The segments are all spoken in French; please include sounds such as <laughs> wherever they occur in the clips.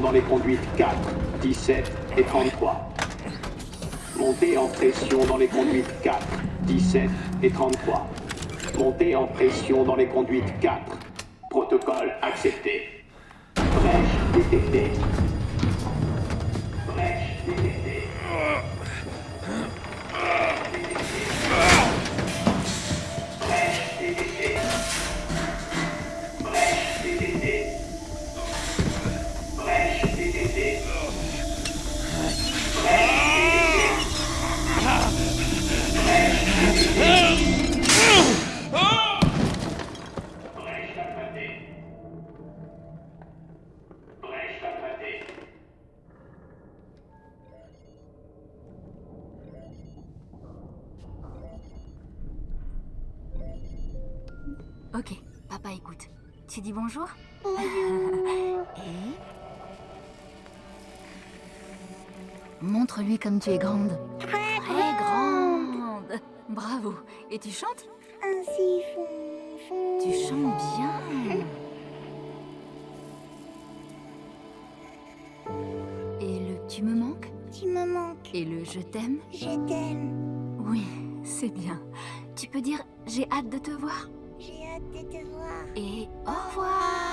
dans les conduites 4, 17 et 33. Montée en pression dans les conduites 4, 17 et 33. Montée en pression dans les conduites 4. Montre-lui comme tu es grande. Très Très grande Bravo Et tu chantes? Ainsi. Tu chantes bien Et le tu me manques Tu me manques. Et le je t'aime? Je t'aime. Oui, c'est bien. Tu peux dire j'ai hâte de te voir J'ai hâte de te voir. Et au revoir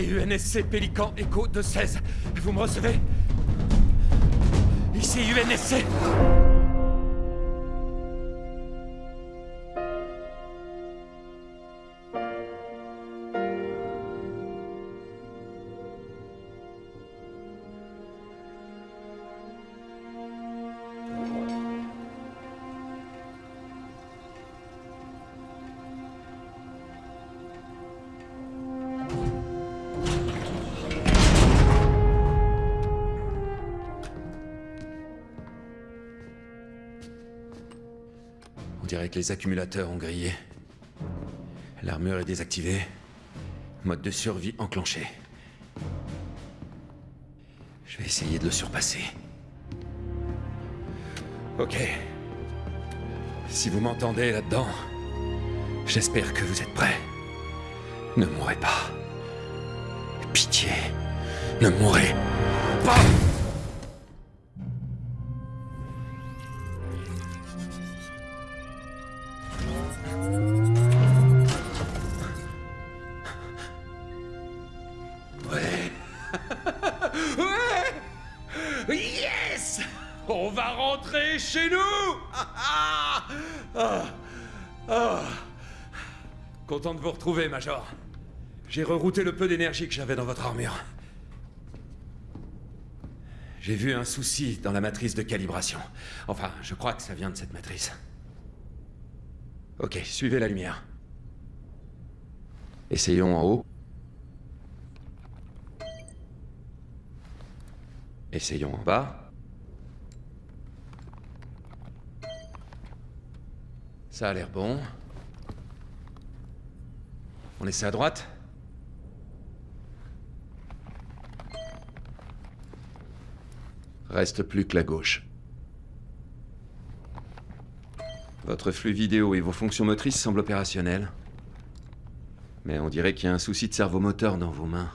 UNSC Pélican Echo 216. Vous me recevez? Ici UNSC les accumulateurs ont grillé. L'armure est désactivée. Mode de survie enclenché. Je vais essayer de le surpasser. Ok. Si vous m'entendez là-dedans, j'espère que vous êtes prêts. Ne mourrez pas. Pitié, ne mourrez pas. Vous retrouver, Major. J'ai rerouté le peu d'énergie que j'avais dans votre armure. J'ai vu un souci dans la matrice de calibration. Enfin, je crois que ça vient de cette matrice. Ok, suivez la lumière. Essayons en haut. Essayons en bas. Ça a l'air bon. On essaie à droite Reste plus que la gauche. Votre flux vidéo et vos fonctions motrices semblent opérationnelles. Mais on dirait qu'il y a un souci de cerveau moteur dans vos mains.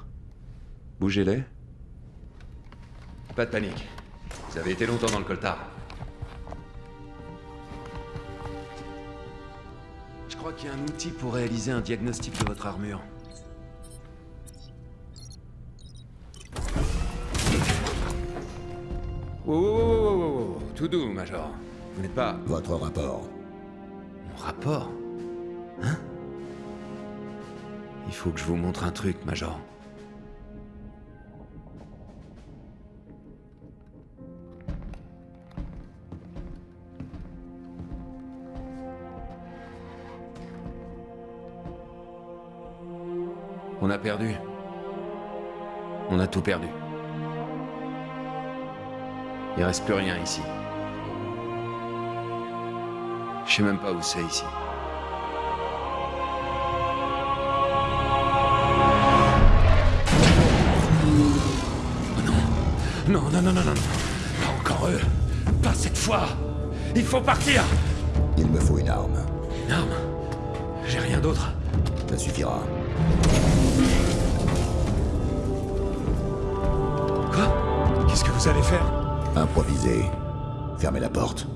Bougez-les. Pas de panique. Vous avez été longtemps dans le coltard. A un outil pour réaliser un diagnostic de votre armure. Wow. Tout doux, Major. Vous n'êtes pas... Votre rapport. Mon rapport? Hein? Il faut que je vous montre un truc, Major. On a perdu. On a tout perdu. Il reste plus rien ici. Je sais même pas où c'est ici. Oh non. Non, non, non, non, non. Pas encore eux. Pas cette fois. Il faut partir. Il me faut une arme. Une arme? J'ai rien d'autre. Ça suffira. Qu'est-ce que vous allez faire? Improviser. Fermez la porte.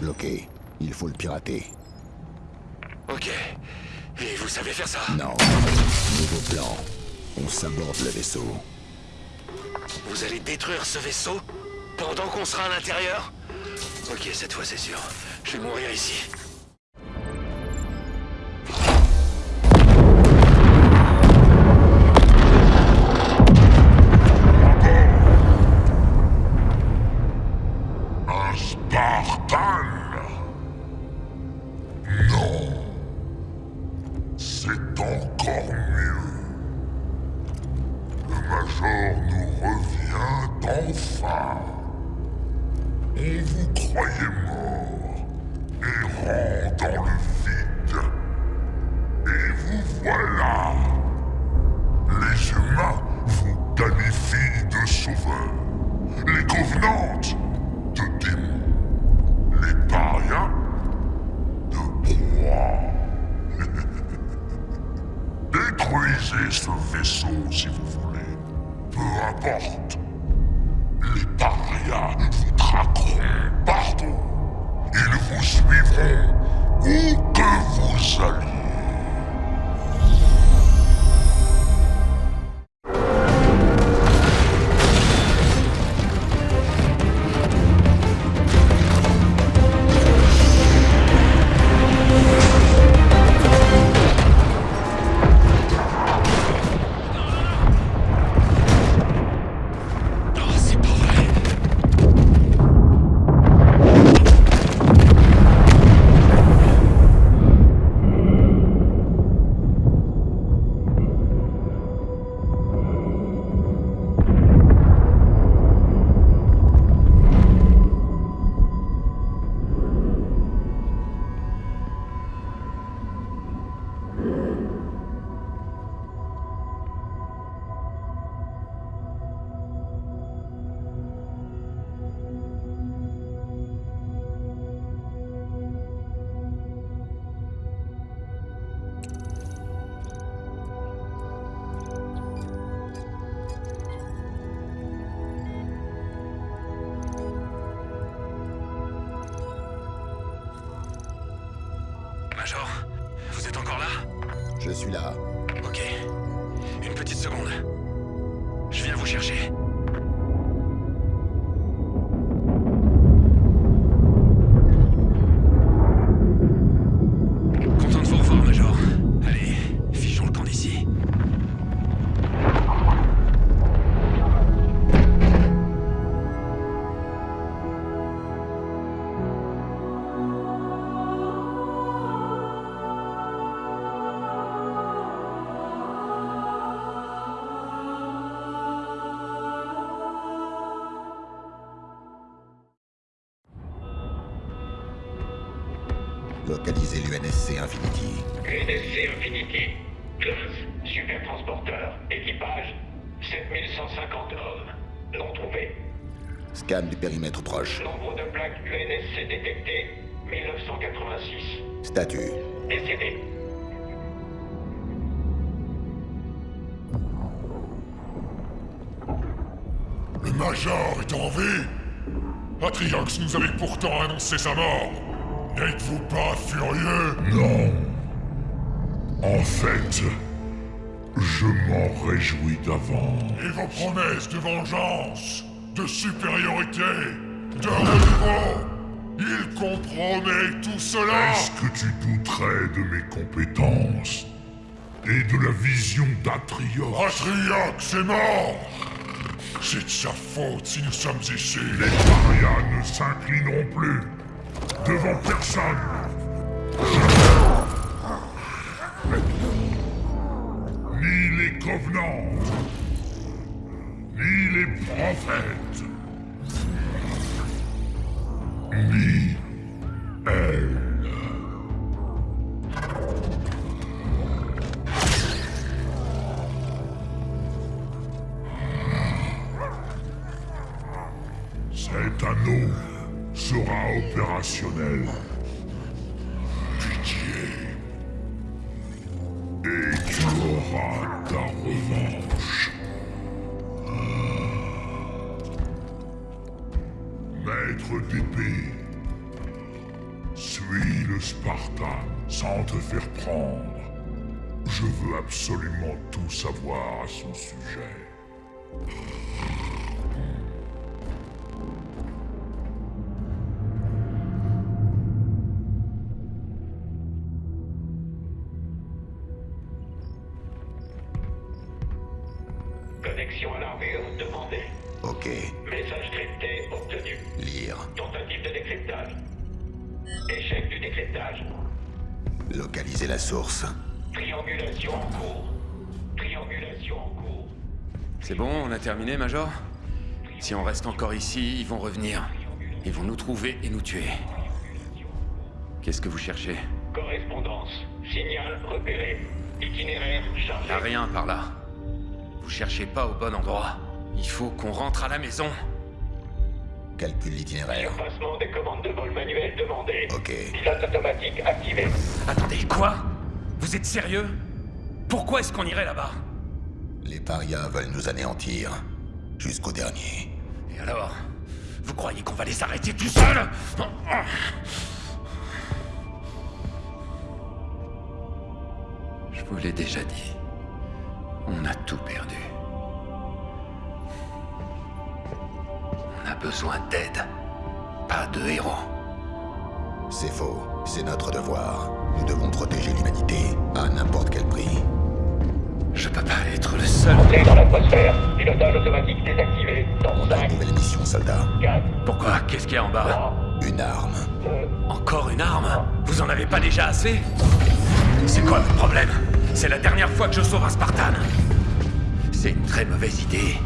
Bloqué. Il faut le pirater. Ok. Et vous savez faire ça? Non. Nouveau plan. On saborde le vaisseau. Vous allez détruire ce vaisseau pendant qu'on sera à l'intérieur? Ok, cette fois c'est sûr. Je vais mourir ici. Atriox nous avait pourtant annoncé sa mort. N'êtes-vous pas furieux? Non. En fait, je m'en réjouis d'avance. Et vos promesses de vengeance, de supériorité, de renouveau Il compromet tout cela. Est-ce que tu douterais de mes compétences et de la vision d'Atriox? Atriox est mort C'est de sa faute si nous sommes ici. Les parias ne s'inclineront plus devant personne. Ni les Covenants, ni les prophètes, ni elle. Sera opérationnel. Pitié. Et tu auras ta revanche. Maître d'épée, suis le Spartan sans te faire prendre. Je veux absolument tout savoir à son sujet. La source. Triangulation en cours. Triangulation en cours. C'est bon, on a terminé, Major? Si on reste encore ici, ils vont revenir. Ils vont nous trouver et nous tuer. Qu'est-ce que vous cherchez? Correspondance. Signal repéré. Itinéraire chargé. Y'a rien par là. Vous cherchez pas au bon endroit. Il faut qu'on rentre à la maison. Calcule l'itinéraire. Surpassement des commandes de vol manuelles demandées. Ok. Pilote automatique activé. Attendez, quoi? Vous êtes sérieux? Pourquoi est-ce qu'on irait là-bas? Les parias veulent nous anéantir. Jusqu'au dernier. Et alors? Vous croyez qu'on va les arrêter tout seuls? Je vous l'ai déjà dit. On a tout perdu. A besoin d'aide. Pas de héros. C'est faux. C'est notre devoir. Nous devons protéger l'humanité à n'importe quel prix. Je peux pas être le seul. Entrée dans l'atmosphère. Pilotage automatique désactivé. Dans On a 5, une nouvelle mission, soldat. 4, Pourquoi? Qu'est-ce qu'il y a en bas? 3, Une arme. 2, Encore une arme? Vous en avez pas déjà assez? C'est quoi votre problème? C'est la dernière fois que je sauve un Spartan. C'est une très mauvaise idée.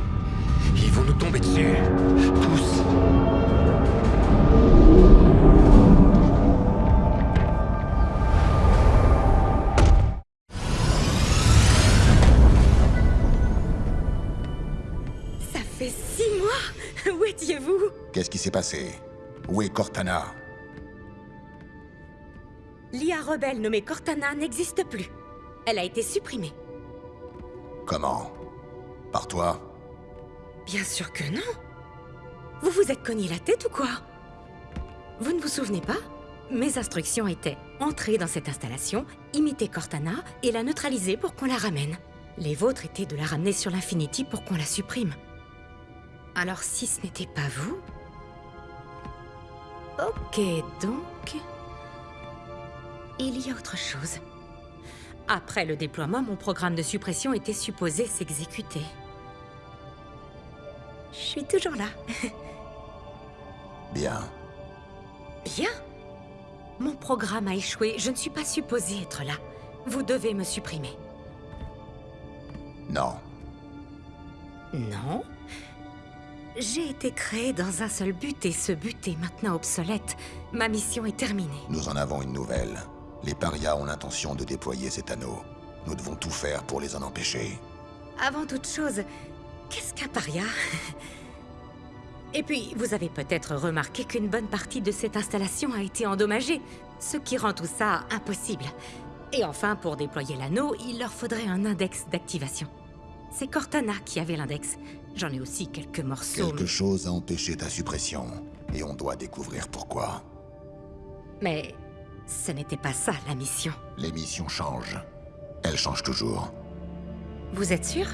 Ils vont nous tomber dessus. Tous. Ça fait six mois <laughs> Où étiez-vous? Qu'est-ce qui s'est passé? Où est Cortana? L'IA rebelle nommée Cortana n'existe plus. Elle a été supprimée. Comment? Par toi? Bien sûr que non. Vous vous êtes cogné la tête ou quoi? Vous ne vous souvenez pas? Mes instructions étaient entrer dans cette installation, imiter Cortana et la neutraliser pour qu'on la ramène. Les vôtres étaient de la ramener sur l'Infinity pour qu'on la supprime. Alors si ce n'était pas vous... Ok, donc... Il y a autre chose. Après le déploiement, mon programme de suppression était supposé s'exécuter. Je suis toujours là. Bien. Bien. Mon programme a échoué. Je ne suis pas supposée être là. Vous devez me supprimer. Non. Non. J'ai été créée dans un seul but et ce but est maintenant obsolète. Ma mission est terminée. Nous en avons une nouvelle. Les parias ont l'intention de déployer cet anneau. Nous devons tout faire pour les en empêcher. Avant toute chose, qu'est-ce qu'un paria <laughs> Et puis, vous avez peut-être remarqué qu'une bonne partie de cette installation a été endommagée, ce qui rend tout ça impossible. Et enfin, pour déployer l'anneau, il leur faudrait un index d'activation. C'est Cortana qui avait l'index. J'en ai aussi quelques morceaux. Quelque chose a empêché ta suppression. Et on doit découvrir pourquoi. Mais ce n'était pas ça la mission. Les missions changent. Elles changent toujours. Vous êtes sûr?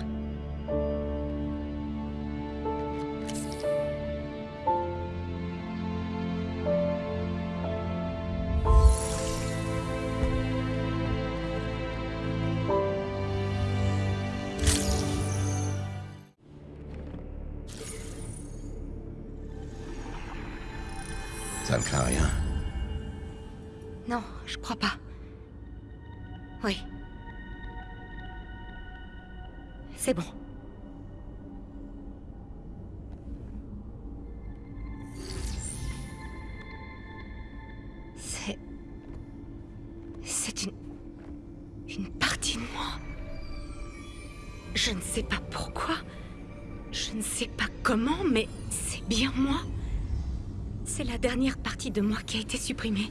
Qui a été supprimée.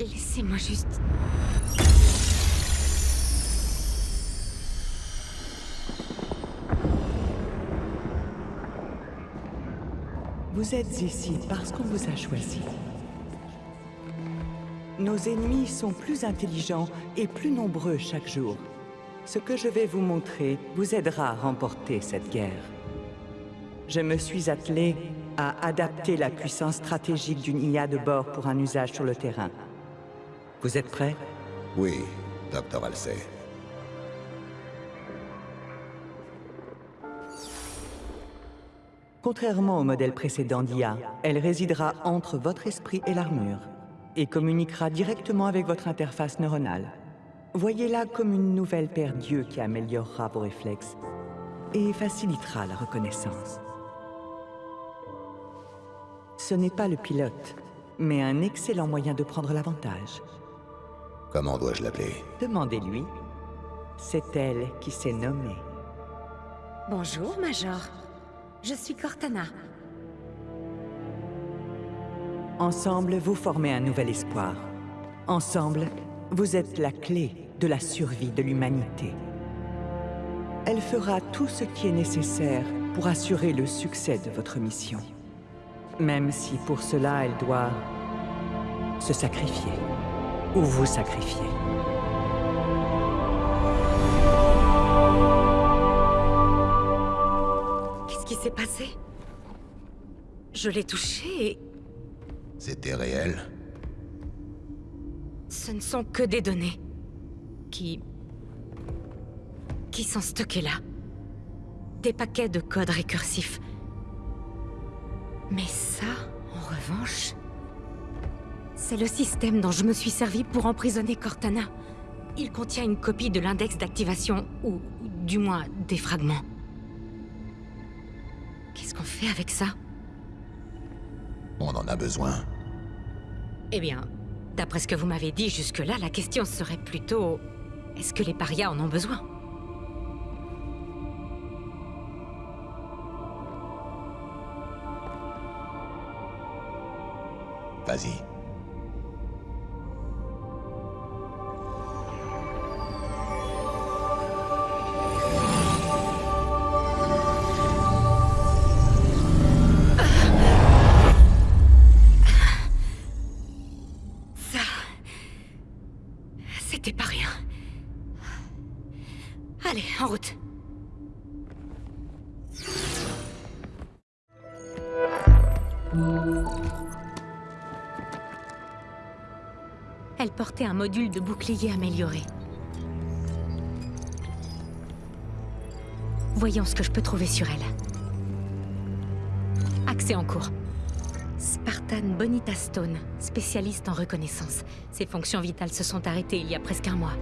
Laissez-moi juste... Vous êtes ici parce qu'on vous a choisi. Nos ennemis sont plus intelligents et plus nombreux chaque jour. Ce que je vais vous montrer vous aidera à remporter cette guerre. Je me suis attelé à adapter la puissance stratégique d'une IA de bord pour un usage sur le terrain. Vous êtes prêts Oui, Docteur Halsey. Contrairement au modèle précédent d'IA, elle résidera entre votre esprit et l'armure et communiquera directement avec votre interface neuronale. Voyez-la comme une nouvelle paire d'yeux qui améliorera vos réflexes et facilitera la reconnaissance. Ce n'est pas le pilote, mais un excellent moyen de prendre l'avantage. Comment dois-je l'appeler? Demandez-lui. C'est elle qui s'est nommée. Bonjour, Major. Je suis Cortana. Ensemble, vous formez un nouvel espoir. Ensemble, vous êtes la clé de la survie de l'humanité. Elle fera tout ce qui est nécessaire pour assurer le succès de votre mission. Même si pour cela, elle doit se sacrifier. Ou vous sacrifier. Qu'est-ce qui s'est passé? Je l'ai touché et C'était réel ce ne sont que des données. Qui... qui sont stockées là. Des paquets de codes récursifs. Mais ça, en revanche... C'est le système dont je me suis servi pour emprisonner Cortana. Il contient une copie de l'index d'activation, ou du moins des fragments. Qu'est-ce qu'on fait avec ça? On en a besoin. Eh bien, d'après ce que vous m'avez dit jusque-là, la question serait plutôt... Est-ce que les parias en ont besoin? Un module de bouclier amélioré. Voyons ce que je peux trouver sur elle. Accès en cours. Spartan Bonita Stone, spécialiste en reconnaissance. Ses fonctions vitales se sont arrêtées il y a presque un mois.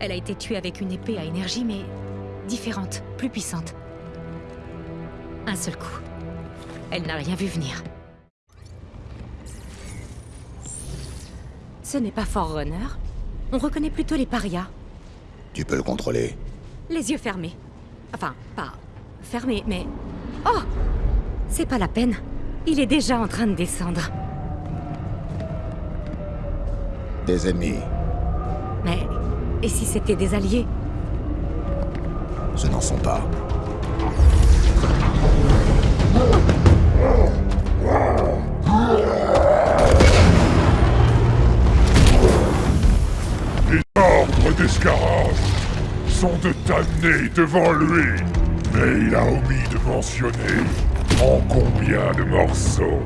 Elle a été tuée avec une épée à énergie, mais différente, plus puissante. Un seul coup. Elle n'a rien vu venir. Ce n'est pas Forerunner. On reconnaît plutôt les parias. Tu peux le contrôler. Les yeux fermés. Enfin, pas fermés, mais... Oh C'est pas la peine. Il est déjà en train de descendre. Des ennemis. Mais... Et si c'était des alliés? Ce n'en sont pas. De t'amener devant lui. Mais il a omis de mentionner en combien de morceaux.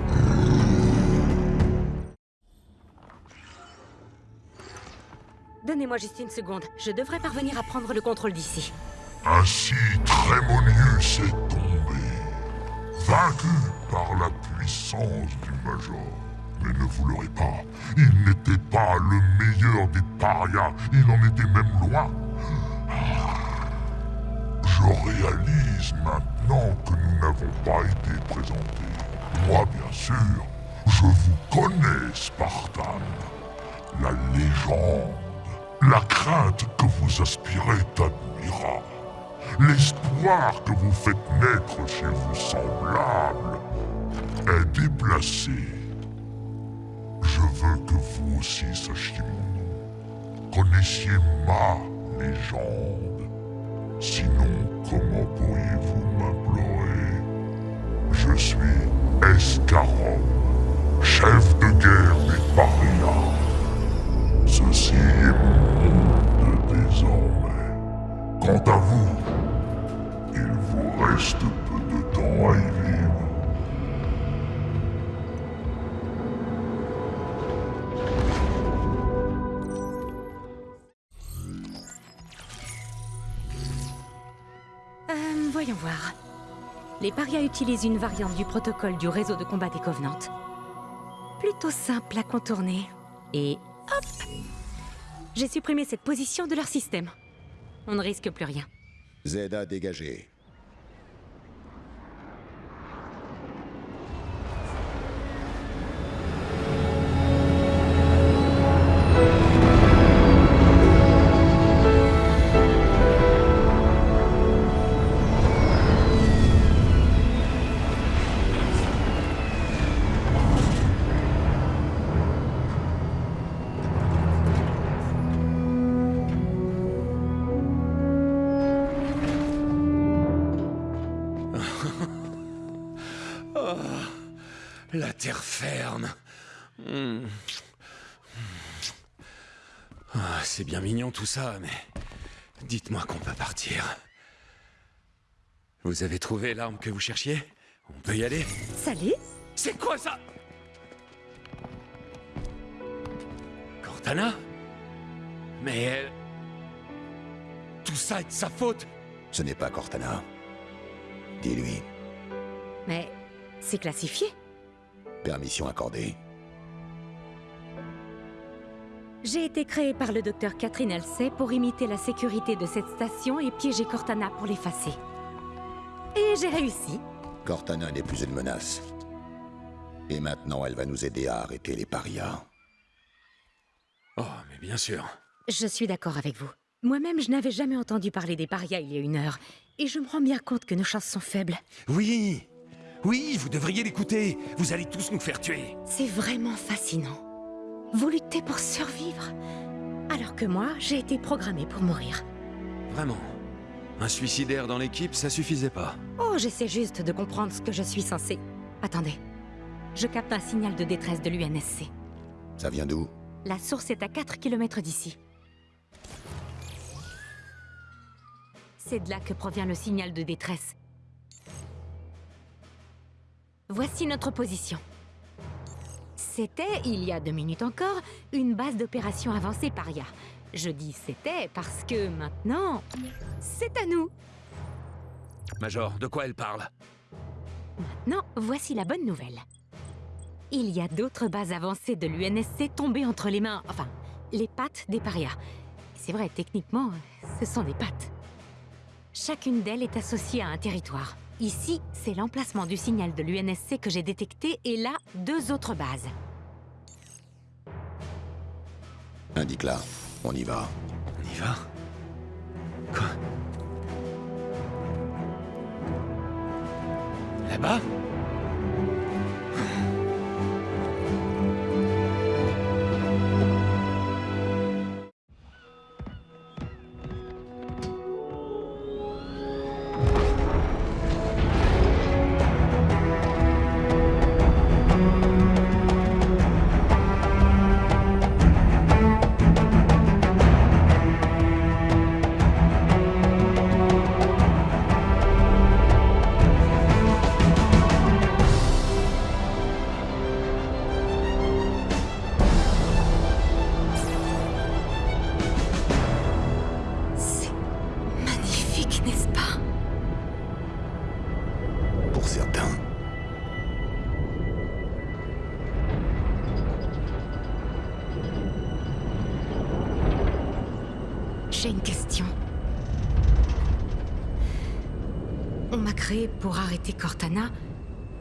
Donnez-moi juste une seconde. Je devrais parvenir à prendre le contrôle d'ici. Ainsi, Trémonius est tombé, vaincu par la puissance du Major. Mais ne vous l'aurez pas, il n'était pas le meilleur des parias, il en était même loin. Je réalise maintenant que nous n'avons pas été présentés. Moi, bien sûr, je vous connais, Spartan. La légende, la crainte que vous aspirez t'admira. L'espoir que vous faites naître chez vos semblables est déplacé. Je veux que vous aussi sachiez mon nom. Connaissiez ma légende. Sinon, comment pourriez-vous m'implorer Je suis Escarom, chef de guerre des parias. Ceci est mon monde désormais. Quant à vous, il vous reste peu de temps à y vivre. Les parias utilisent une variante du protocole du réseau de combat des Covenants. Plutôt simple à contourner. Et hop J'ai supprimé cette position de leur système. On ne risque plus rien. Zeda dégagé. C'est bien mignon tout ça, mais dites-moi qu'on peut partir. Vous avez trouvé l'arme que vous cherchiez? On peut y aller? Salut C'est quoi ça? Cortana? Mais elle... Tout ça est de sa faute Ce n'est pas Cortana. Dis-lui. Mais c'est classifié Permission accordée. J'ai été créée par le docteur Catherine Halsey pour imiter la sécurité de cette station et piéger Cortana pour l'effacer. Et j'ai réussi. Cortana n'est plus une menace. Et maintenant, elle va nous aider à arrêter les parias. Oh, mais bien sûr. Je suis d'accord avec vous. Moi-même, je n'avais jamais entendu parler des parias il y a une heure. Et je me rends bien compte que nos chances sont faibles. Oui Oui, vous devriez l'écouter Vous allez tous nous faire tuer C'est vraiment fascinant. Vous luttez pour survivre. Alors que moi, j'ai été programmée pour mourir. Vraiment. Un suicidaire dans l'équipe, ça suffisait pas. Oh, j'essaie juste de comprendre ce que je suis censée. Attendez. Je capte un signal de détresse de l'UNSC. Ça vient d'où? La source est à 4 km d'ici. C'est de là que provient le signal de détresse. Voici notre position. C'était, il y a deux minutes encore, une base d'opération avancée paria. Je dis c'était parce que maintenant, c'est à nous. Major, de quoi elle parle? Maintenant, voici la bonne nouvelle. Il y a d'autres bases avancées de l'UNSC tombées entre les mains, enfin, les pattes des parias. C'est vrai, techniquement, ce sont des pattes. Chacune d'elles est associée à un territoire. Ici, c'est l'emplacement du signal de l'UNSC que j'ai détecté, et là, deux autres bases. Indique-la. On y va. On y va? Quoi? Là-bas?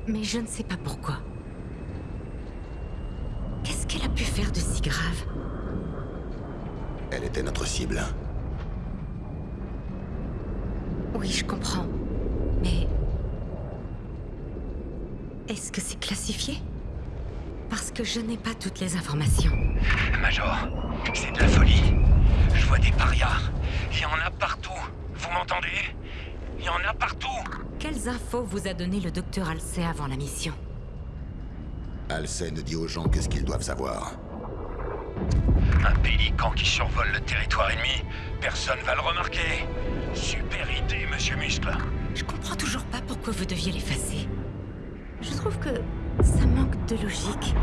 Mais je ne sais pas pourquoi. Qu'est-ce qu'elle a pu faire de si grave? Elle était notre cible. Oui, je comprends. Mais... Est-ce que c'est classifié? Parce que je n'ai pas toutes les informations. Major, c'est de la folie. Je vois des parias. Il y en a partout. Vous m'entendez? Il y en a partout. Quelles infos vous a donné le docteur Halsey avant la mission Halsey ne dit aux gens que ce qu'ils doivent savoir. Un pélican qui survole le territoire ennemi. Personne va le remarquer. muscles. Je comprends toujours pas pourquoi vous deviez l'effacer. Je trouve que ça manque de logique.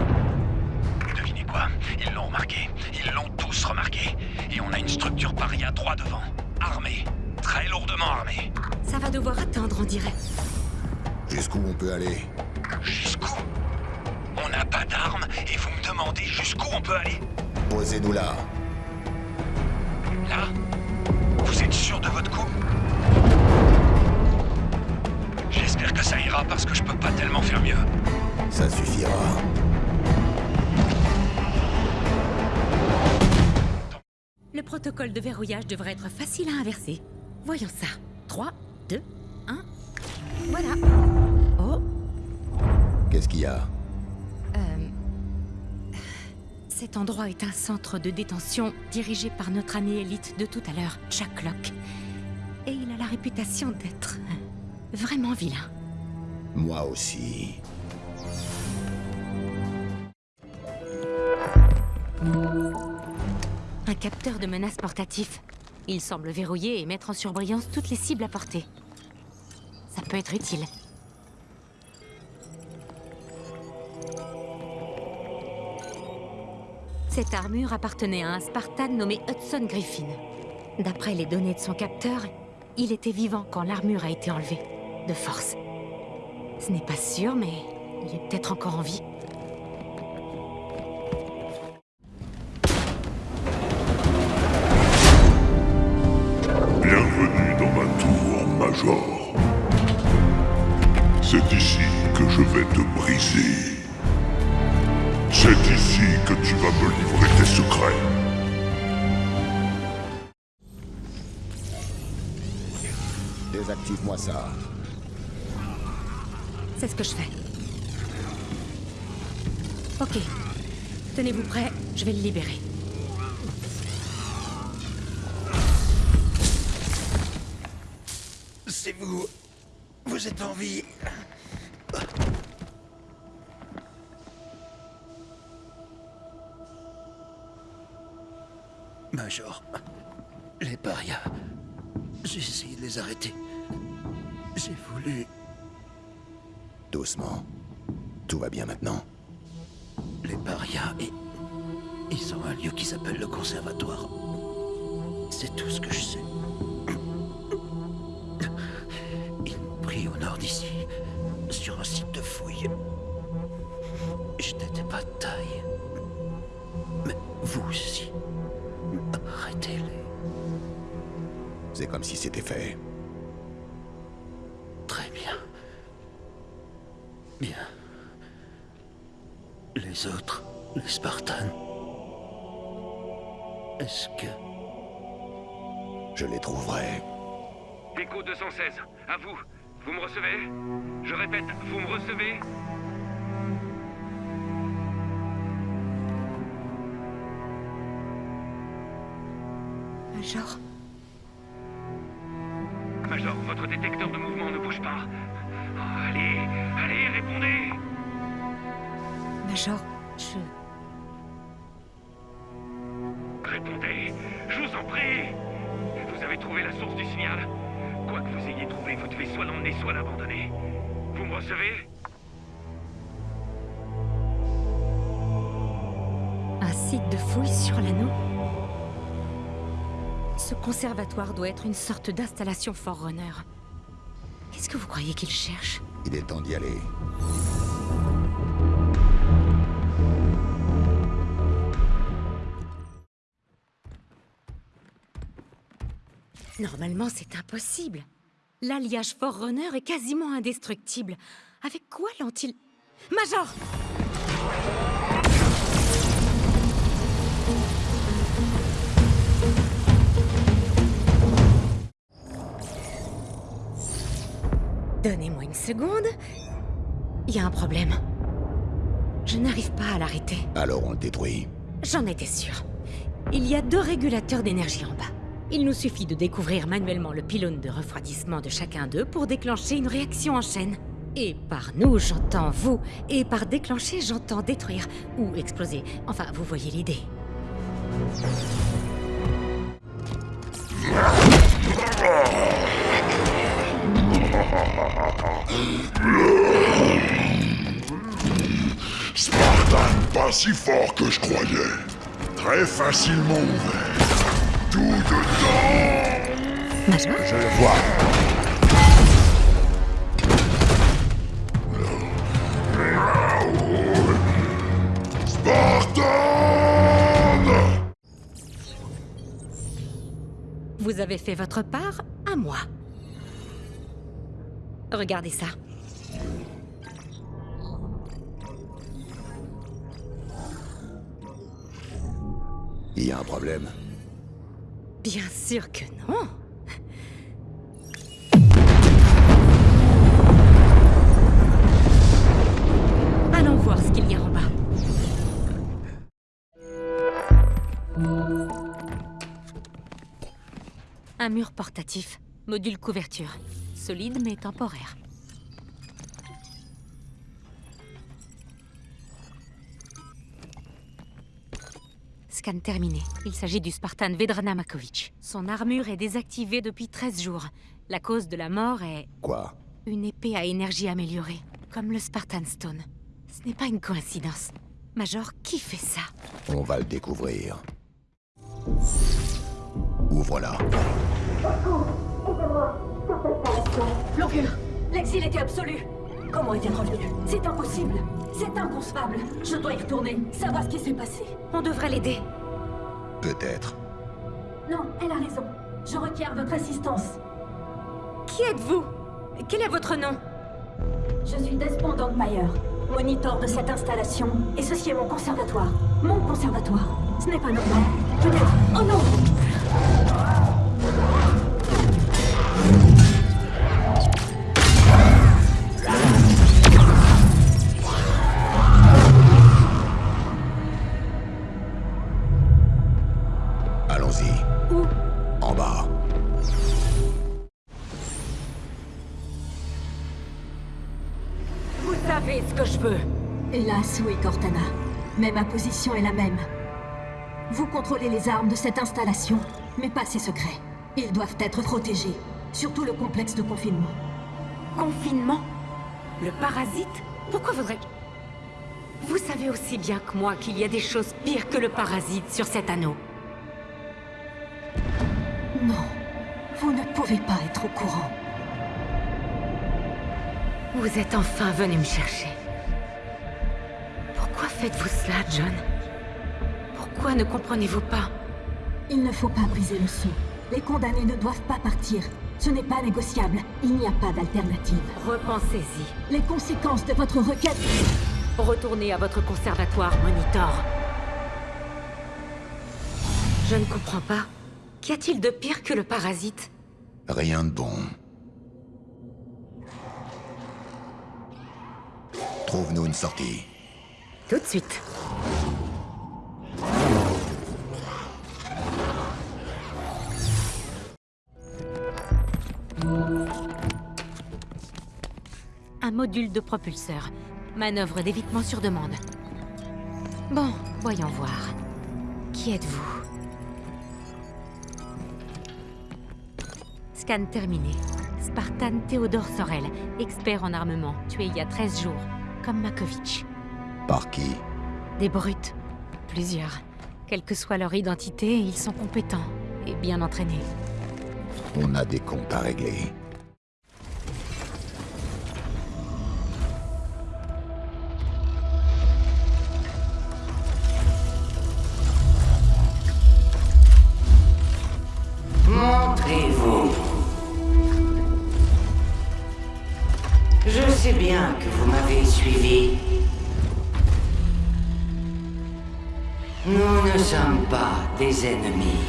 Devinez quoi Ils l'ont remarqué. Ils l'ont tous remarqué. Et on a une structure paria droit devant. Armée. Très lourdement armée. Ça va devoir attendre, on dirait. Jusqu'où on peut aller Jusqu'où On n'a pas d'armes et vous me demandez jusqu'où on peut aller Posez-nous là. Là Vous êtes sûr de votre coup J'espère que ça ira parce que je peux pas tellement faire mieux. Ça suffira. Le protocole de verrouillage devrait être facile à inverser. Voyons ça. 3, 2, 1. Voilà. Oh, Qu'est-ce qu'il y a? Euh... Cet endroit est un centre de détention dirigé par notre ami élite de tout à l'heure, Jack Locke. Et il a la réputation d'être vraiment vilain. Moi aussi. Un capteur de menace portatif. Il semble verrouiller et mettre en surbrillance toutes les cibles à portée. Ça peut être utile. Cette armure appartenait à un Spartan nommé Hudson Griffin. D'après les données de son capteur, il était vivant quand l'armure a été enlevée. De force. Ce n'est pas sûr, mais il est peut-être encore en vie. C'est ici que tu vas me livrer tes secrets. Désactive-moi ça. C'est ce que je fais. Ok. Tenez-vous prêts, je vais le libérer. C'est vous. Vous êtes en vie. Major, les parias. J'ai essayé de les arrêter. J'ai voulu. Doucement. Tout va bien maintenant. Les parias, et. Ils ont un lieu qui s'appelle le conservatoire. C'est tout ce que je sais. Ils m'ont pris au nord d'ici, sur un site de fouille. Je n'étais pas de taille. Mais vous aussi. Arrêtez-les. C'est comme si c'était fait. Très bien. Bien. Les autres, les Spartans. Est-ce que... Je les trouverai. Écho 216, à vous. Vous me recevez? Je répète, vous me recevez? Major, Major, votre détecteur de mouvement ne bouge pas. Oh, allez, allez, répondez. Major, je... Répondez, je vous en prie. Vous avez trouvé la source du signal. Quoi que vous ayez trouvé, vous devez soit l'emmener, soit l'abandonner. Vous me recevez? Un site de fouille sur l'anneau Ce conservatoire doit être une sorte d'installation Forerunner. Qu'est-ce que vous croyez qu'il cherche? Il est temps d'y aller. Normalement, c'est impossible. L'alliage Forerunner est quasiment indestructible. Avec quoi l'ont-ils... Major une seconde. Il y a un problème. Je n'arrive pas à l'arrêter. Alors on le détruit. J'en étais sûre. Il y a deux régulateurs d'énergie en bas. Il nous suffit de découvrir manuellement le pylône de refroidissement de chacun d'eux pour déclencher une réaction en chaîne. Et par nous, j'entends vous, et par déclencher, j'entends détruire ou exploser. Enfin, vous voyez l'idée. Spartan, pas si fort que je croyais. Très facilement ouvert. Tout dedans Je le vois. Spartan Vous avez fait votre part à moi. Regardez ça. Il y a un problème. Bien sûr que non. Allons voir ce qu'il y a en bas. Un mur portatif, module couverture. Solide mais temporaire. Scan terminé. Il s'agit du Spartan Vedrana Makovic. Son armure est désactivée depuis 13 jours. La cause de la mort est Quoi? une épée à énergie améliorée, comme le Spartan Stone. Ce n'est pas une coïncidence. Major, qui fait ça? On va le découvrir. Ouvre-la. L'Orgule L'exil était absolu Comment est-elle revenue C'est impossible C'est inconcevable Je dois y retourner, savoir ce qui s'est passé. On devrait l'aider. Peut-être. Non, elle a raison. Je requiers votre assistance. Qui êtes-vous? Quel est votre nom? Je suis Despond Meyer, monitor de cette installation, et ceci est mon conservatoire. Mon conservatoire. Ce n'est pas normal. Peut-être... Oh non Oui, Cortana. Mais ma position est la même. Vous contrôlez les armes de cette installation, mais pas ses secrets. Ils doivent être protégés, surtout le complexe de confinement. Confinement? Le parasite? Pourquoi voudrais Vous savez aussi bien que moi qu'il y a des choses pires que le parasite sur cet anneau. Non, vous ne pouvez pas être au courant. Vous êtes enfin venu me chercher. Faites-vous cela, John? Pourquoi ne comprenez-vous pas? Il ne faut pas briser le son. Les condamnés ne doivent pas partir. Ce n'est pas négociable. Il n'y a pas d'alternative. Repensez-y. Les conséquences de votre requête... Retournez à votre conservatoire, Monitor. Je ne comprends pas. Qu'y a-t-il de pire que le parasite? Rien de bon. Trouve-nous une sortie. Tout de suite. Un module de propulseur. Manœuvre d'évitement sur demande. Bon, voyons voir. Qui êtes-vous? Scan terminé. Spartan Théodore Sorel, expert en armement, tué il y a 13 jours, comme Makovic. Par qui Des brutes. Plusieurs. Quelle que soit leur identité, ils sont compétents et bien entraînés. On a des comptes à régler. Montrez-vous. Je sais bien que vous m'avez suivi. Nous ne sommes pas des ennemis.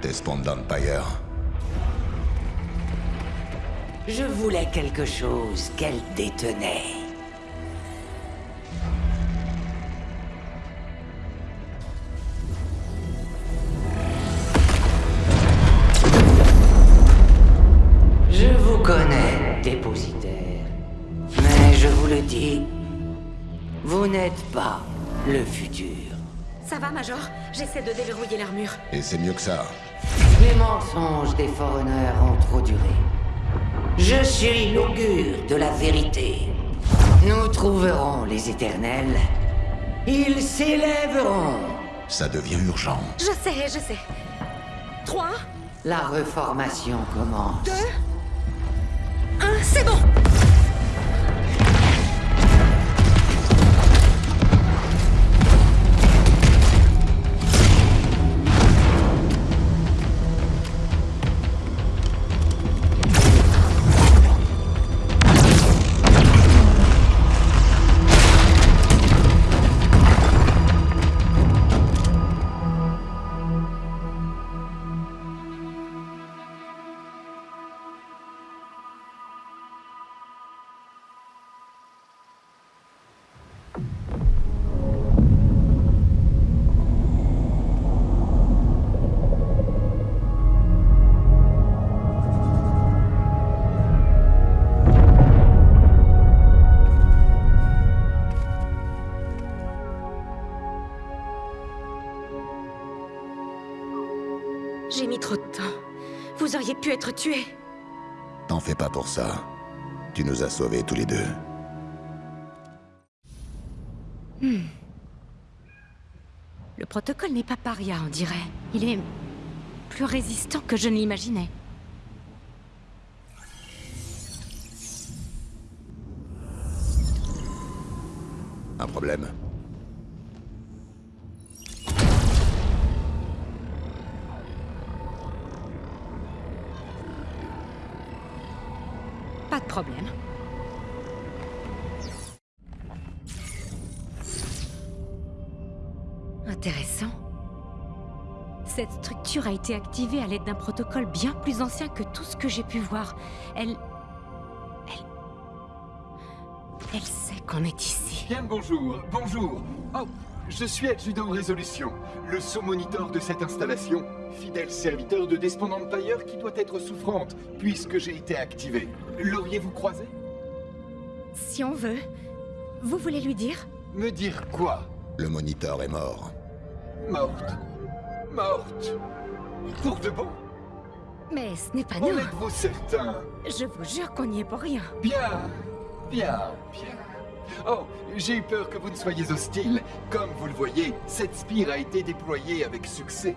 Despond Empire. Je voulais quelque chose qu'elle détenait. N'êtes pas le futur. Ça va, Major? J'essaie de déverrouiller l'armure. Et c'est mieux que ça. Les mensonges des Foreigners ont trop duré. Je suis l'augure de la vérité. Nous trouverons les éternels. Ils s'élèveront. Ça devient urgent. Je sais, je sais. Trois, La reformation commence. deux, un, c'est bon Être tué. T'en fais pas pour ça. Tu nous as sauvés tous les deux. Hmm. Le protocole n'est pas paria, on dirait. Il est plus résistant que je ne l'imaginais. Un problème Pas de problème. Intéressant. Cette structure a été activée à l'aide d'un protocole bien plus ancien que tout ce que j'ai pu voir. Elle... Elle... Elle sait qu'on est ici. Bien bonjour, bonjour. Oh, je suis adjudant Résolution, le sous-moniteur de cette installation, fidèle serviteur de Despond Empire qui doit être souffrante, puisque j'ai été activé. L'auriez-vous croisé? Si on veut. Vous voulez lui dire? Me dire quoi? Le moniteur est mort. Morte. Morte. Pour de bon? Mais ce n'est pas En nous. êtes-vous certain? Je vous jure qu'on n'y est pour rien. Bien, bien, bien. Oh, j'ai eu peur que vous ne soyez hostile. Comme vous le voyez, cette spire a été déployée avec succès.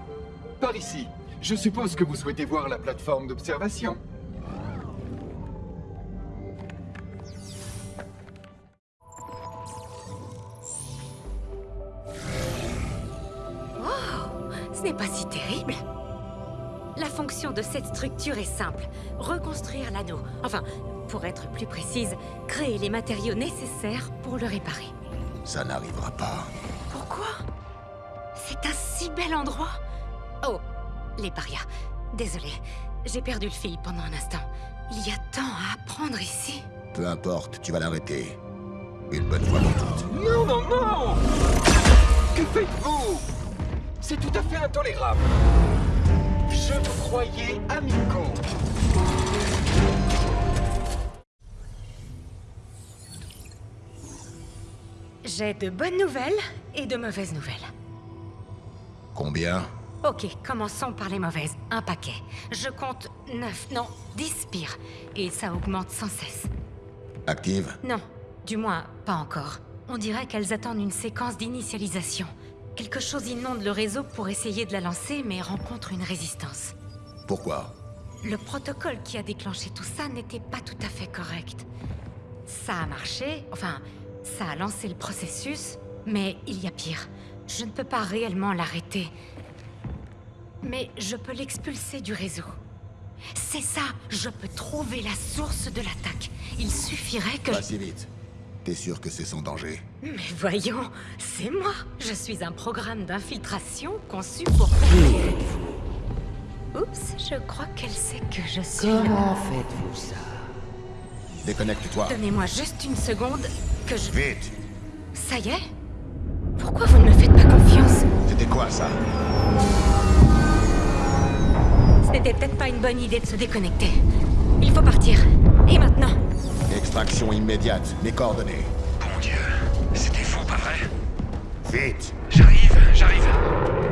Par ici, je suppose que vous souhaitez voir la plateforme d'observation. Cette structure est simple. Reconstruire l'anneau. Enfin, pour être plus précise, créer les matériaux nécessaires pour le réparer. Ça n'arrivera pas. Pourquoi? C'est un si bel endroit Oh, les parias. Désolé, j'ai perdu le fil pendant un instant. Il y a tant à apprendre ici. Peu importe, tu vas l'arrêter. Une bonne fois pour toutes. Non, non, non Que faites-vous? C'est tout à fait intolérable. Je vous croyais amicaux. J'ai de bonnes nouvelles et de mauvaises nouvelles. Combien? Ok, commençons par les mauvaises. Un paquet. Je compte 9, non, 10 spires. Et ça augmente sans cesse. Active? Non, du moins, pas encore. On dirait qu'elles attendent une séquence d'initialisation. Quelque chose inonde le réseau pour essayer de la lancer, mais rencontre une résistance. Pourquoi? Le protocole qui a déclenché tout ça n'était pas tout à fait correct. Ça a marché, enfin, ça a lancé le processus, mais il y a pire. Je ne peux pas réellement l'arrêter. Mais je peux l'expulser du réseau. C'est ça, je peux trouver la source de l'attaque. Il suffirait que... Pas si vite. T'es sûr que c'est sans danger Mais voyons, c'est moi. Je suis un programme d'infiltration conçu pour... Oups, je crois qu'elle sait que je suis... Comment faites-vous ça Déconnecte-toi. Donnez-moi juste une seconde que je... Vite Ça y est Pourquoi vous ne me faites pas confiance C'était quoi ça C'était peut-être pas une bonne idée de se déconnecter. Il faut partir. Et maintenant Extraction immédiate. Mes coordonnées. Mon Dieu, c'était faux, pas vrai? Vite J'arrive, j'arrive.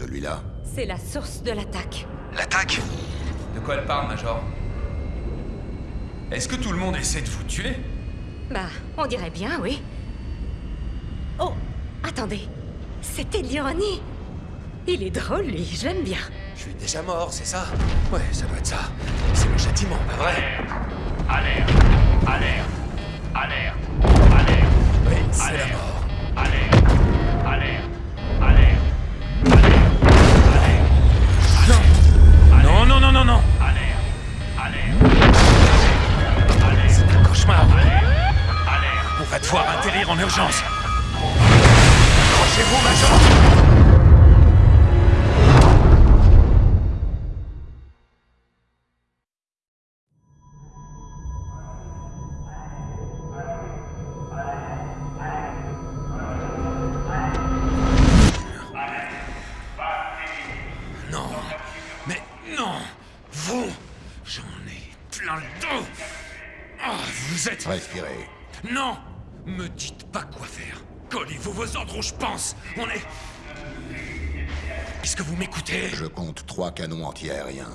Celui-là C'est la source de l'attaque. L'attaque De quoi elle parle, Major? Est-ce que tout le monde essaie de vous tuer? Bah, on dirait bien, oui. Oh, attendez. C'était de l'ironie. Il est drôle, lui, je l'aime bien. Je suis déjà mort, c'est ça? Ouais, ça doit être ça. C'est mon châtiment, pas vrai? Alerte. Alerte. Alerte. Alerte. Oui, c'est la mort. Alerte. Alerte. Cauchemar. On va devoir atterrir en urgence. Accrochez-vous, Major trois canons anti-aériens.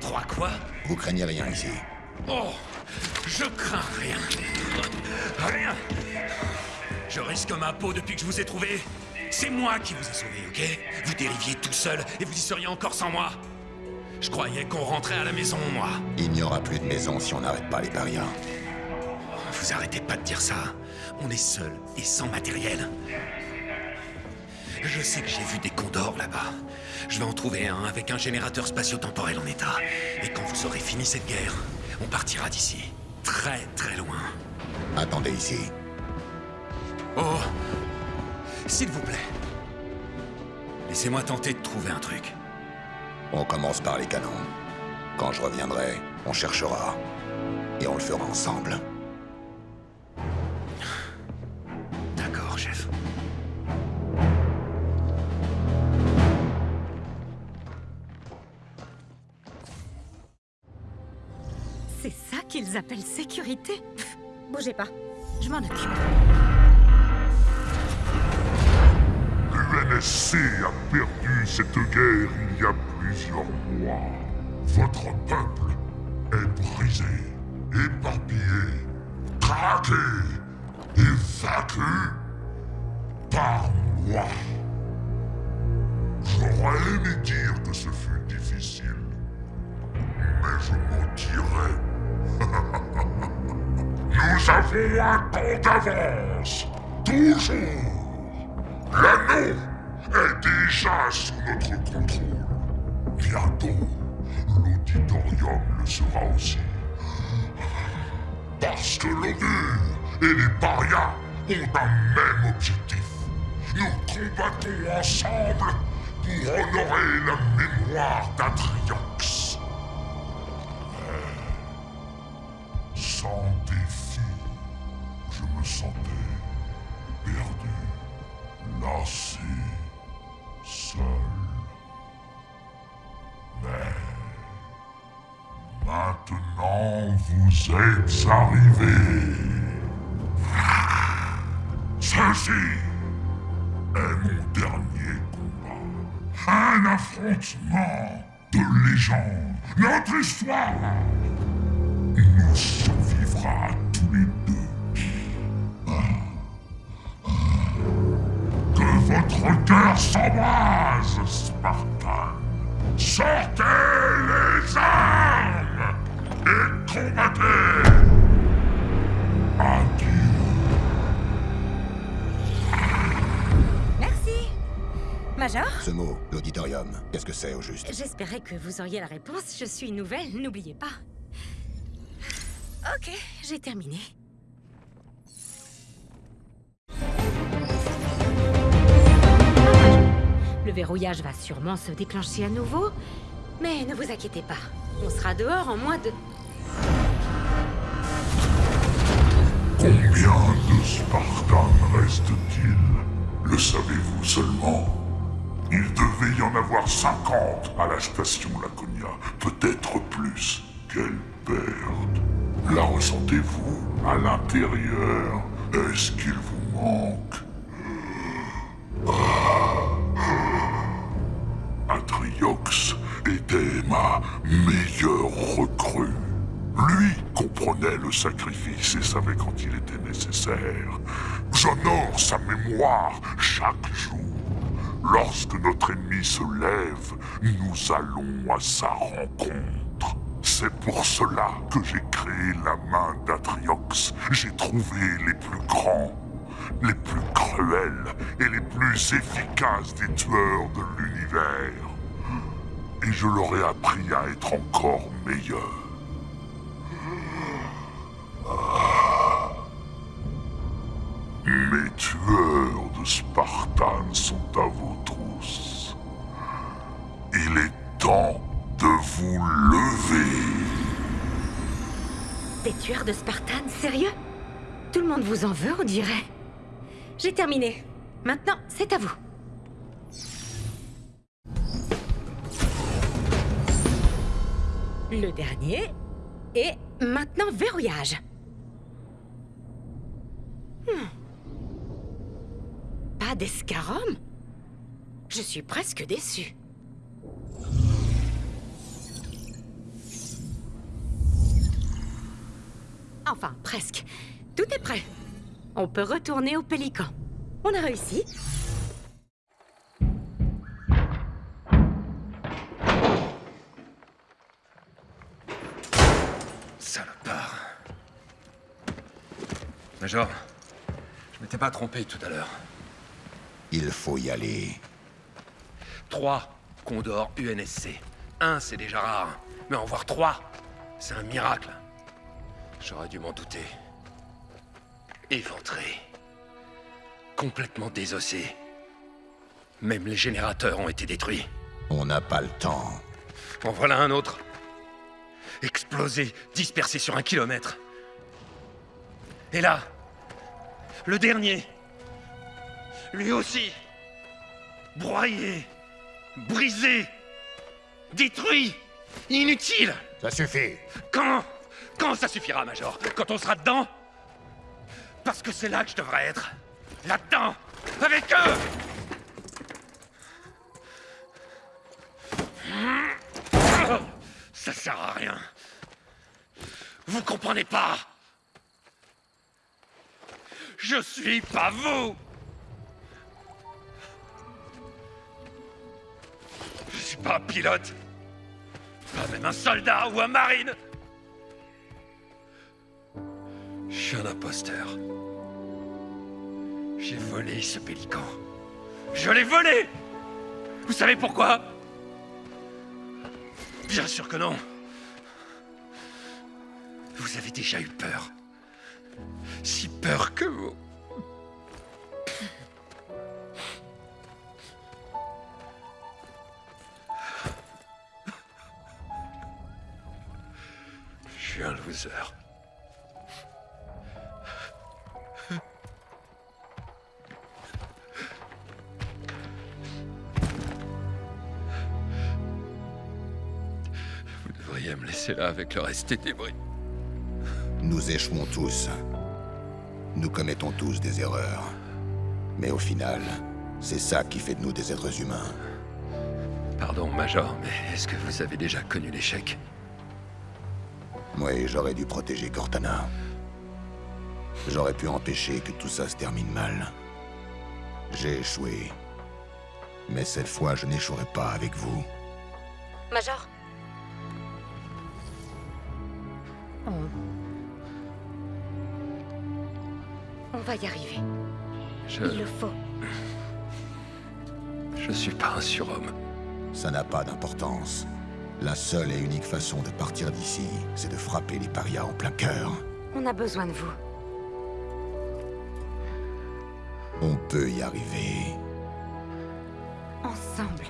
Trois quoi? Vous craignez rien ici. Oh Je crains rien. Rien Je risque ma peau depuis que je vous ai trouvé. C'est moi qui vous ai sauvé, ok? Vous dériviez tout seul et vous y seriez encore sans moi. Je croyais qu'on rentrait à la maison, moi. Il n'y aura plus de maison si on n'arrête pas les parias. Vous arrêtez pas de dire ça. On est seul et sans matériel. Je sais que j'ai vu des condors là-bas. Je vais en trouver un avec un générateur spatio-temporel en état. Et quand vous aurez fini cette guerre, on partira d'ici. Très très loin. Attendez ici. Oh S'il vous plaît. Laissez-moi tenter de trouver un truc. On commence par les canons. Quand je reviendrai, on cherchera. Et on le fera ensemble. D'accord, chef. Qu'ils appellent sécurité Pff, Bougez pas, je m'en occupe. L'UNSC a perdu cette guerre il y a plusieurs mois. Votre peuple est brisé, éparpillé, traqué et vaincu par moi. J'aurais aimé dire que ce fut difficile, mais je mentirais. Nous avons un temps d'avance, toujours. L'anneau est déjà sous notre contrôle. Bientôt, l'auditorium le sera aussi. Parce que l'ONU et les parias ont un même objectif. Nous combattons ensemble pour honorer la mémoire d'Atriox. Êtes arrivés. Ceci est mon dernier combat. Un affrontement de légende. Notre histoire nous survivra tous les deux. Que votre cœur s'embrase, Spartan. Sortez les armes Adieu. Merci Major Ce mot, l'auditorium, qu'est-ce que c'est au juste J'espérais que vous auriez la réponse. Je suis nouvelle, n'oubliez pas. Ok, j'ai terminé. Le verrouillage va sûrement se déclencher à nouveau, mais ne vous inquiétez pas. On sera dehors en moins de... Combien de Spartans reste-t-il? Le savez-vous seulement? Il devait y en avoir 50 à la station Laconia, peut-être plus. Quelle perte. La ressentez-vous à l'intérieur? Est-ce qu'il vous manque? Atriox était ma meilleure recrue. Lui comprenait le sacrifice et savait quand il était nécessaire. J'honore sa mémoire chaque jour. Lorsque notre ennemi se lève, nous allons à sa rencontre. C'est pour cela que j'ai créé la main d'Atriox. J'ai trouvé les plus grands, les plus cruels et les plus efficaces des tueurs de l'univers. Et je leur ai appris à être encore meilleurs. Mes tueurs de Spartan sont à vos trousses. Il est temps de vous lever. Des tueurs de Spartan, sérieux? Tout le monde vous en veut, on dirait. J'ai terminé. Maintenant, c'est à vous. Le dernier. Et maintenant, verrouillage. Pas d'escarum Je suis presque déçu. Enfin, presque. Tout est prêt. On peut retourner au Pélican. On a réussi. Salopard. Major, m'étais pas trompé tout à l'heure. Il faut y aller. Trois Condor UNSC. Un, c'est déjà rare. Mais en voir trois, c'est un miracle. J'aurais dû m'en douter. Éventré. Complètement désossé. Même les générateurs ont été détruits. On n'a pas le temps. En voilà un autre. Explosé, dispersé sur un kilomètre. Et là, le dernier. Lui aussi. Broyé, brisé, détruit, inutile. Ça suffit. Quand Quand ça suffira, Major? Quand on sera dedans? Parce que c'est là que je devrais être. Là-dedans Avec eux Ça sert à rien. Vous comprenez pas Je suis pas vous Je suis pas un pilote. Pas même un soldat ou un marine. Je suis un imposteur. J'ai volé ce pélican. Je l'ai volé Vous savez pourquoi? Bien sûr que non. Vous avez déjà eu peur. Si peur que vous. Je suis un loser. Vous devriez me laisser là avec le reste des débris. Nous échouons tous. Nous commettons tous des erreurs. Mais au final, c'est ça qui fait de nous des êtres humains. Pardon, Major, mais est-ce que vous avez déjà connu l'échec? Oui, j'aurais dû protéger Cortana. J'aurais pu empêcher que tout ça se termine mal. J'ai échoué. Mais cette fois, je n'échouerai pas avec vous. Major. On va y arriver. Je... Il le faut. Je suis pas un surhomme. Ça n'a pas d'importance. La seule et unique façon de partir d'ici, c'est de frapper les parias en plein cœur. On a besoin de vous. On peut y arriver. Ensemble.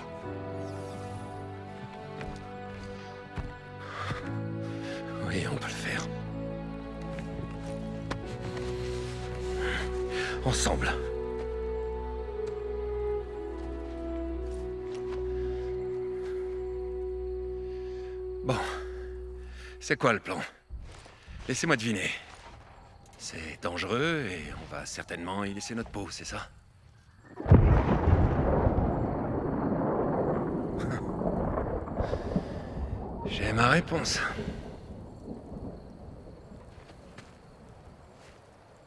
ensemble. Bon. C'est quoi le plan? Laissez-moi deviner. C'est dangereux et on va certainement y laisser notre peau, c'est ça? <laughs> J'ai ma réponse.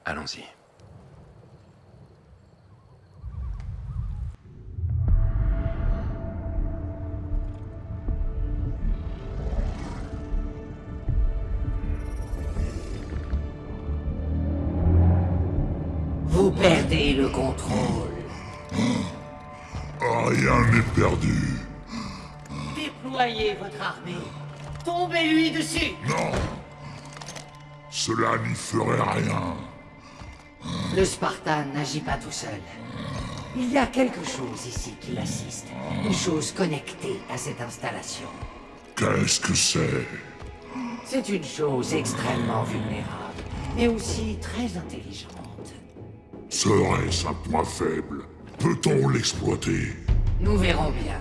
Allons-y. Contrôle. Rien n'est perdu. Déployez votre armée. Tombez-lui dessus. Non. Cela n'y ferait rien. Le Spartan n'agit pas tout seul. Il y a quelque chose ici qui l'assiste. Une chose connectée à cette installation. Qu'est-ce que c'est? C'est une chose extrêmement vulnérable, mais aussi très intelligente. Serait-ce un point faible Peut-on l'exploiter? Nous verrons bien.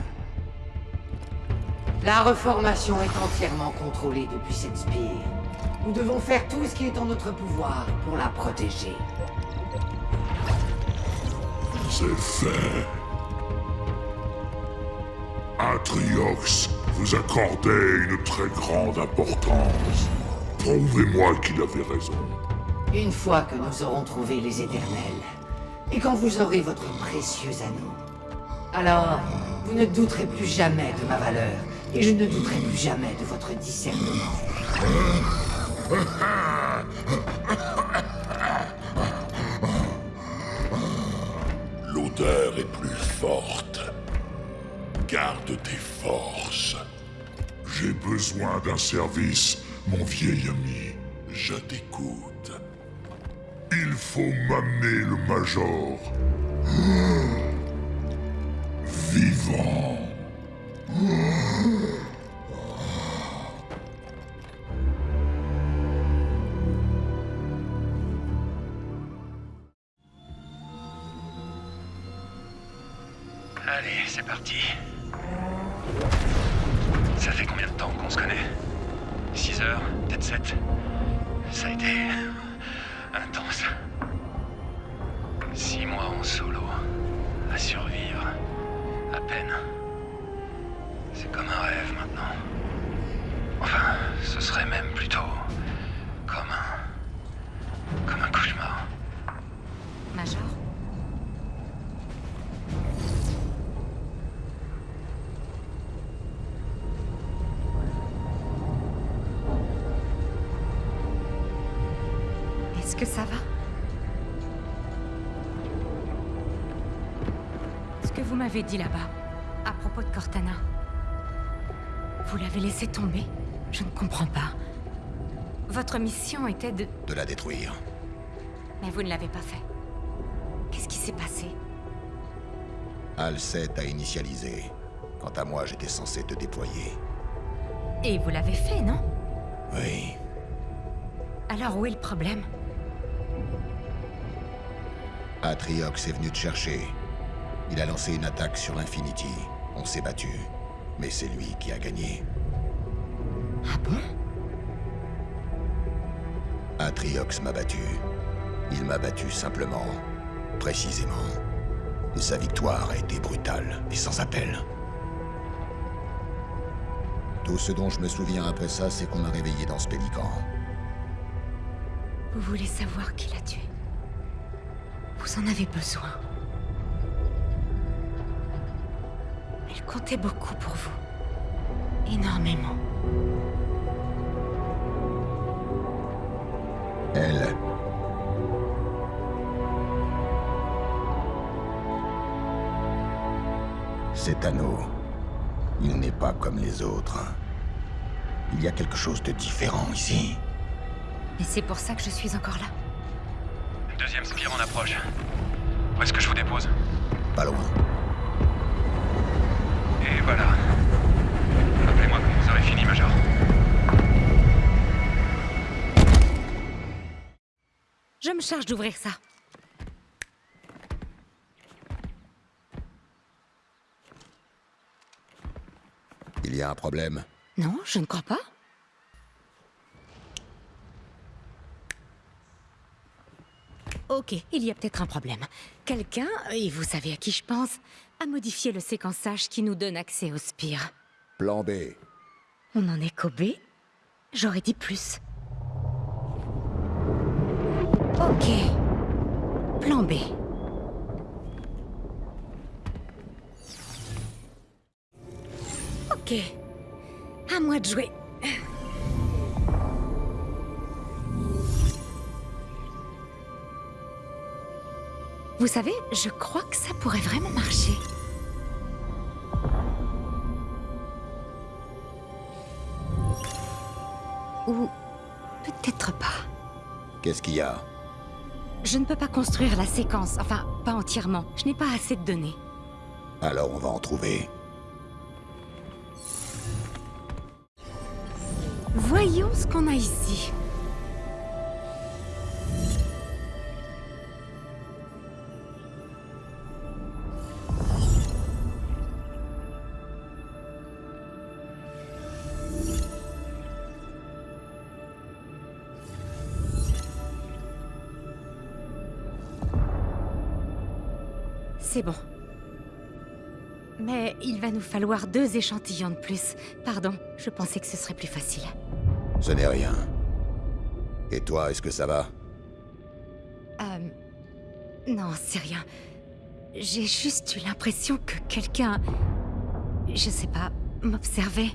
La reformation est entièrement contrôlée depuis cette spire. Nous devons faire tout ce qui est en notre pouvoir pour la protéger. C'est fait. Atriox, vous accordez une très grande importance. Prouvez-moi qu'il avait raison. Une fois que nous aurons trouvé les éternels, et quand vous aurez votre précieux anneau, alors vous ne douterez plus jamais de ma valeur, et je ne douterai plus jamais de votre discernement. L'odeur est plus forte. Garde tes forces. J'ai besoin d'un service, mon vieil ami. Je t'écoute. Il faut m'amener le Major. <gasps> Vivant. C'est comme un rêve maintenant. Enfin, ce serait même plutôt... comme un... comme un cauchemar. Major Est-ce que ça va? Ce que vous m'avez dit là-bas, à propos de Cortana, vous l'avez laissé tomber Je ne comprends pas. Votre mission était de... De la détruire. Mais vous ne l'avez pas fait. Qu'est-ce qui s'est passé Al-Set a initialisé. Quant à moi, j'étais censé te déployer. Et vous l'avez fait, non Oui. Alors où est le problème Atriox est venu te chercher. Il a lancé une attaque sur l'Infinity. On s'est battu. Mais c'est lui qui a gagné. Ah bon? Atriox m'a battu. Il m'a battu simplement, précisément. Et sa victoire a été brutale et sans appel. Tout ce dont je me souviens après ça, c'est qu'on m'a réveillé dans ce pélican. Vous voulez savoir qui l'a tué? Vous en avez besoin. Comptait beaucoup pour vous. Énormément. Elle. Cet anneau, il n'est pas comme les autres. Il y a quelque chose de différent ici. Et c'est pour ça que je suis encore là. Deuxième spire en approche. Où est-ce que je vous dépose? Pas loin. Voilà. Rappelez-moi quand vous aurez fini, Major. Je me charge d'ouvrir ça. Il y a un problème? Non, je ne crois pas. Ok, il y a peut-être un problème. Quelqu'un, et vous savez à qui je pense, a modifié le séquençage qui nous donne accès au spire. Plan B. On en est qu'au B? J'aurais dit plus. Ok. Plan B. Ok. À moi de jouer. Vous savez, je crois que ça pourrait vraiment marcher. Ou peut-être pas. Qu'est-ce qu'il y a? Je ne peux pas construire la séquence, enfin, pas entièrement. Je n'ai pas assez de données. Alors on va en trouver. Voyons ce qu'on a ici. C'est bon. Mais il va nous falloir deux échantillons de plus. Pardon, je pensais que ce serait plus facile. Ce n'est rien. Et toi, est-ce que ça va? Euh... Non, c'est rien. J'ai juste eu l'impression que quelqu'un... Je sais pas, m'observait.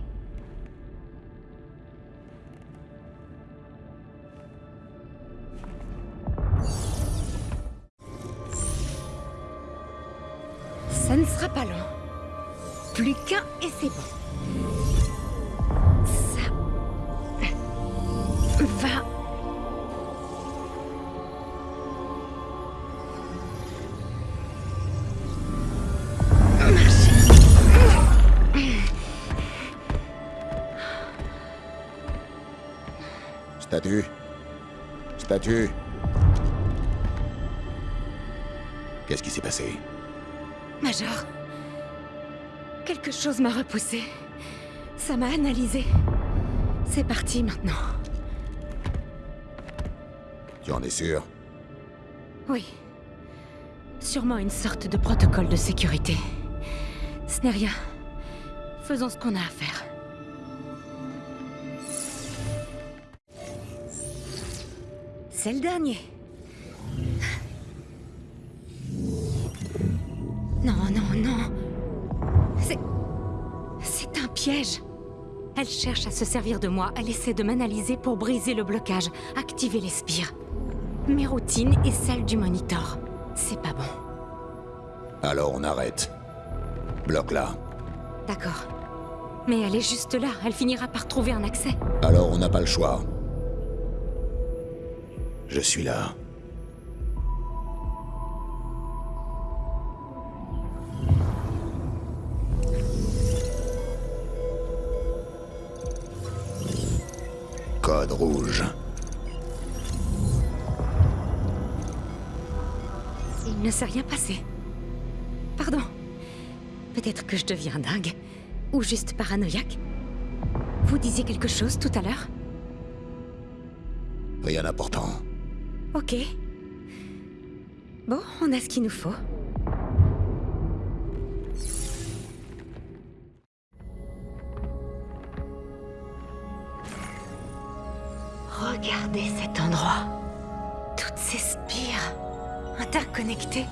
Repoussé. Ça m'a analysé. C'est parti maintenant. Tu en es sûr? Oui. Sûrement une sorte de protocole de sécurité. Ce n'est rien. Faisons ce qu'on a à faire. C'est le dernier. Cherche à se servir de moi. Elle essaie de m'analyser pour briser le blocage, activer les spires. Mes routines et celles du monitor. C'est pas bon. Alors on arrête. Bloque-la. D'accord. Mais elle est juste là. Elle finira par trouver un accès. Alors on n'a pas le choix. Je suis là. Rouge. Il ne s'est rien passé. Pardon. Peut-être que je deviens dingue. Ou juste paranoïaque. Vous disiez quelque chose tout à l'heure? Rien d'important. Ok. Bon, on a ce qu'il nous faut. Regardez cet endroit. Toutes ces spires, interconnectées.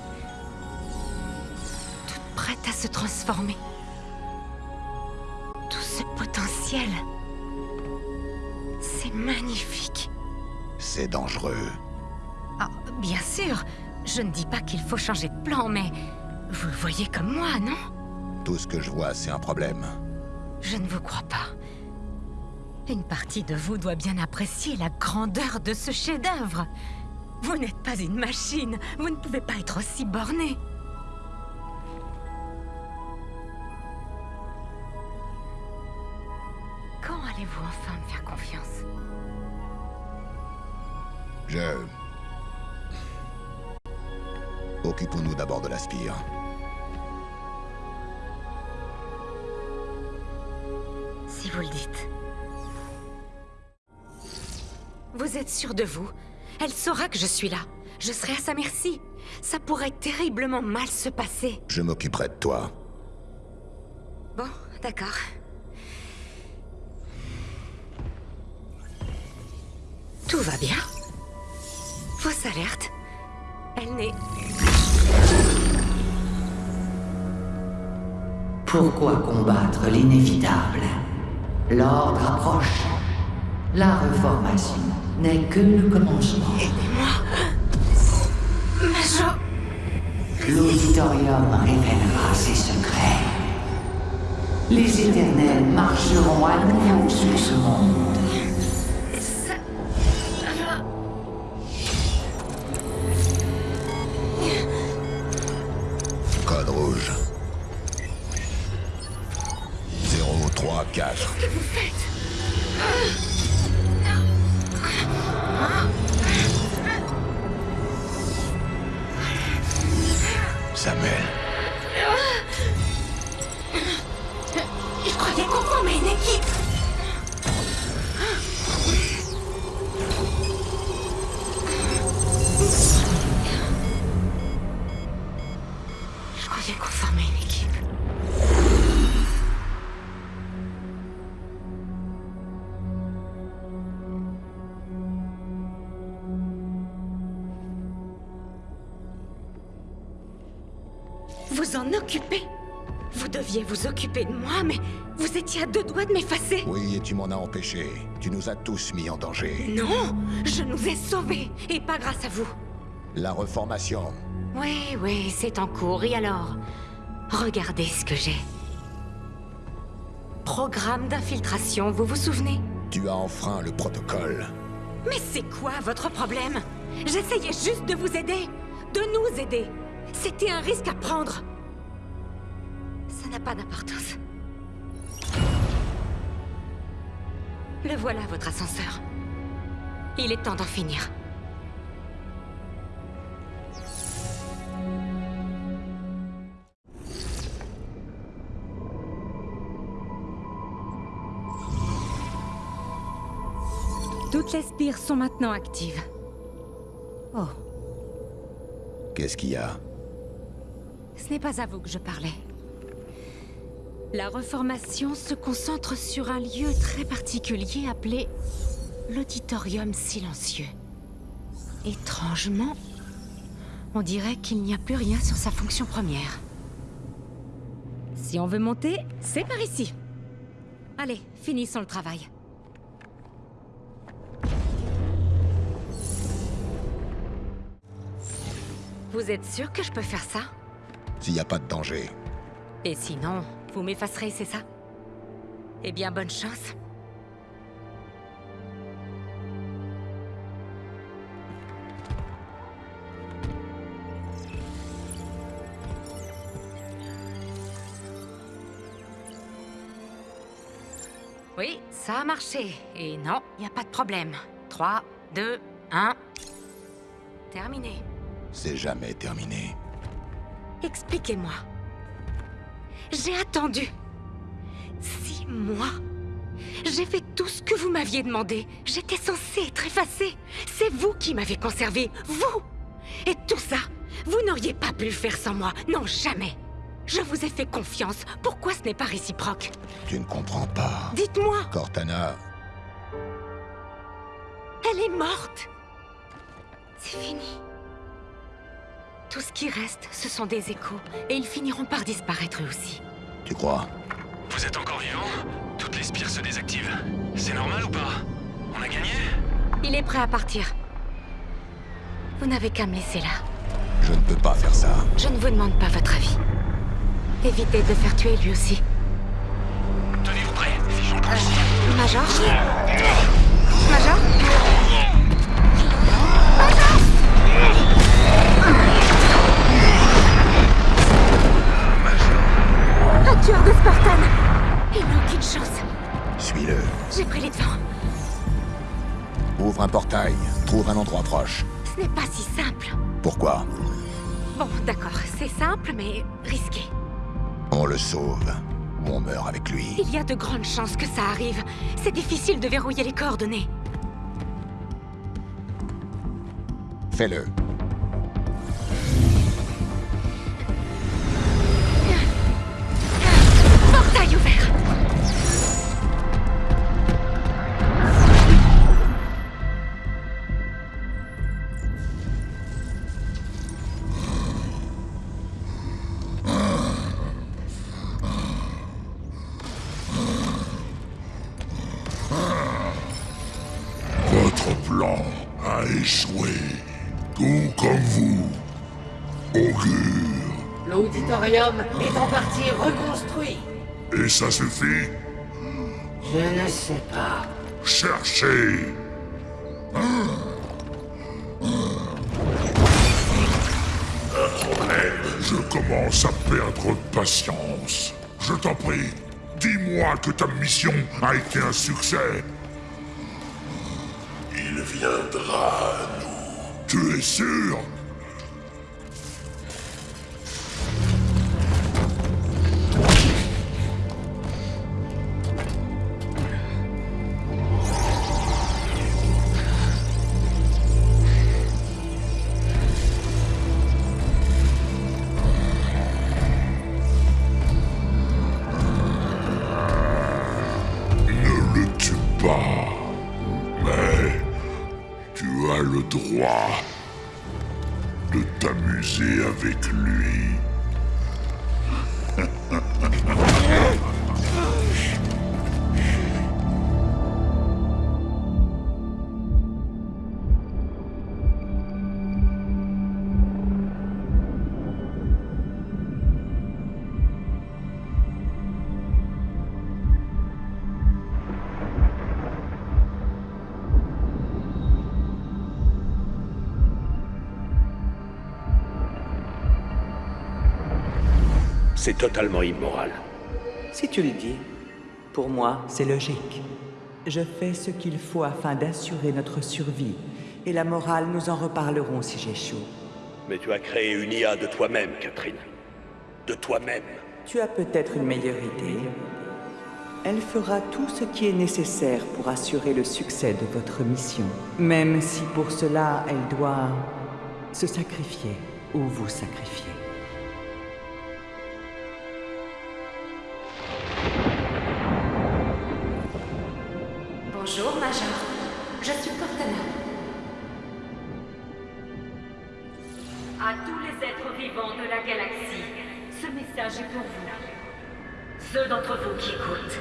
Toutes prêtes à se transformer. Tout ce potentiel. C'est magnifique. C'est dangereux. Ah, bien sûr. Je ne dis pas qu'il faut changer de plan, mais... Vous le voyez comme moi, non? Tout ce que je vois, c'est un problème. Je ne vous crois pas. Une partie de vous doit bien apprécier la grandeur de ce chef-d'œuvre. Vous n'êtes pas une machine. Vous ne pouvez pas être aussi borné. Quand allez-vous enfin me faire confiance? Je... Occupons-nous d'abord de la spire. Êtes sûr de vous? Elle saura que je suis là. Je serai à sa merci. Ça pourrait terriblement mal se passer. Je m'occuperai de toi. Bon, d'accord. Tout va bien. Fausse alerte. Elle n'est... Pourquoi combattre l'inévitable? L'ordre approche. La reformation n'est que le commencement. Aidez-moi. Major. L'auditorium révélera ses secrets. Les éternels marcheront à nouveau sur ce monde. Code rouge. 034. Qu'est-ce que vous faites? Mais vous étiez à deux doigts de m'effacer Oui, et tu m'en as empêché. Tu nous as tous mis en danger. Non Je nous ai sauvés, et pas grâce à vous. La reformation. Oui, oui, c'est en cours, et alors Regardez ce que j'ai. Programme d'infiltration, vous vous souvenez? Tu as enfreint le protocole. Mais c'est quoi votre problème? J'essayais juste de vous aider, de nous aider. C'était un risque à prendre. Ça n'a pas d'importance. Le voilà, votre ascenseur. Il est temps d'en finir. Toutes les spires sont maintenant actives. Oh, Qu'est-ce qu'il y a? Ce n'est pas à vous que je parlais. La reformation se concentre sur un lieu très particulier appelé l'auditorium silencieux. Étrangement, on dirait qu'il n'y a plus rien sur sa fonction première. Si on veut monter, c'est par ici. Allez, finissons le travail. Vous êtes sûr que je peux faire ça? S'il n'y a pas de danger. Et sinon, vous m'effacerez, c'est ça? Eh bien, bonne chance. Oui, ça a marché. Et non, il n'y a pas de problème. 3, 2, 1... Terminé. C'est jamais terminé. Expliquez-moi. J'ai attendu. Six mois. J'ai fait tout ce que vous m'aviez demandé. J'étais censée être effacée. C'est vous qui m'avez conservé. Vous Et tout ça, vous n'auriez pas pu le faire sans moi. Non, jamais. Je vous ai fait confiance. Pourquoi ce n'est pas réciproque? Tu ne comprends pas. Dites-moi Cortana, Elle est morte. C'est fini. Tout ce qui reste, ce sont des échos. Et ils finiront par disparaître eux aussi. tu crois? Vous êtes encore vivant? Toutes les spires se désactivent. C'est normal ou pas? On a gagné? Il est prêt à partir. Vous n'avez qu'à me laisser là. Je ne peux pas faire ça. Je ne vous demande pas votre avis. Évitez de le faire tuer lui aussi. Tenez-vous prêts, figeons tout Euh, Major? Major Un tueur de Spartan Il n'a aucune chance. Suis-le. J'ai pris les devants. Ouvre un portail. Trouve un endroit proche. Ce n'est pas si simple. Pourquoi? Bon, d'accord, c'est simple, mais risqué. On le sauve. Ou on meurt avec lui. Il y a de grandes chances que ça arrive. C'est difficile de verrouiller les coordonnées. Fais-le. Portail ouvert Votre plan a échoué. Tout comme vous. Augure. L'auditorium est en partie. Et ça suffit Je ne sais pas. Cherchez Je commence à perdre patience. Je t'en prie, dis-moi que ta mission a été un succès. Il viendra à nous. Tu es sûr? C'est totalement immoral. Si tu le dis, pour moi, c'est logique. Je fais ce qu'il faut afin d'assurer notre survie, et la morale, nous en reparlerons si j'échoue. Mais tu as créé une IA de toi-même, Catherine. De toi-même. Tu as peut-être une meilleure idée. Elle fera tout ce qui est nécessaire pour assurer le succès de votre mission, même si pour cela elle doit se sacrifier ou vous sacrifier. Pour vous. Ceux d'entre vous qui écoutent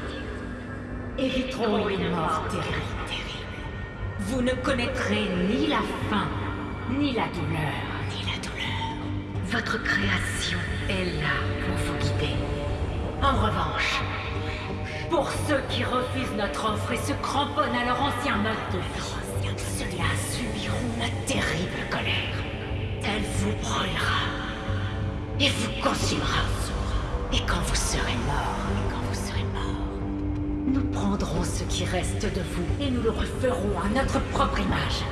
éviteront une mort terrible, terrible. Vous ne connaîtrez ni la faim, ni la douleur. Ni la douleur. Votre création est là pour vous guider. En revanche, pour ceux qui refusent notre offre et se cramponnent à leur ancien mode de vie, ceux-là subiront la terrible colère. Elle vous brûlera et vous consumera. Et quand vous serez mort, nous prendrons ce qui reste de vous et nous le referons à notre propre image.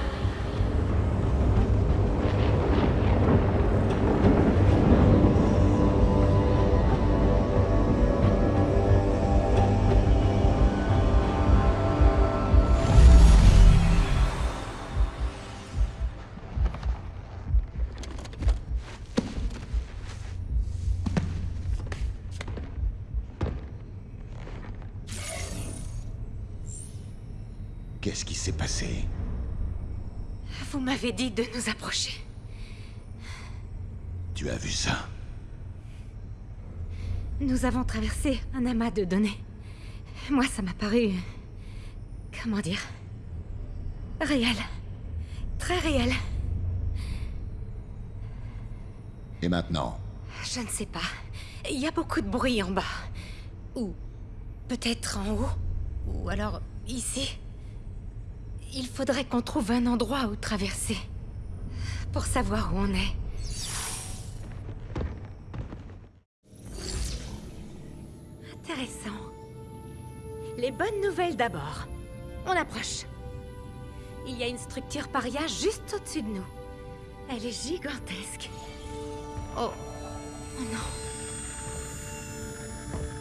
Qu'est-ce qui s'est passé Vous m'avez dit de nous approcher. Tu as vu ça? Nous avons traversé un amas de données. Moi, ça m'a paru... Comment dire Réel. Très réel. Et maintenant? Je ne sais pas. Il y a beaucoup de bruit en bas. Ou peut-être en haut. Ou alors ici. Il faudrait qu'on trouve un endroit où traverser. Pour savoir où on est. Intéressant. Les bonnes nouvelles d'abord. On approche. Il y a une structure paria juste au-dessus de nous. Elle est gigantesque. Oh. Oh non.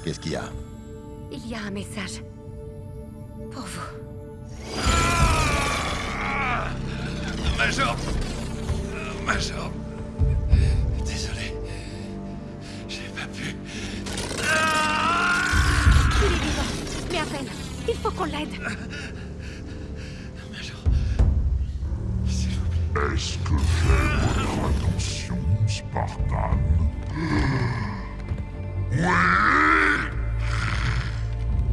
Qu'est-ce qu'il y a? Il y a un message. Pour vous. Major euh, Major Désolé. J'ai pas pu... Il est vivant, mais à peine. Il faut qu'on l'aide. Major... S'il vous plaît. Est-ce que j'ai votre attention, Spartan? Oui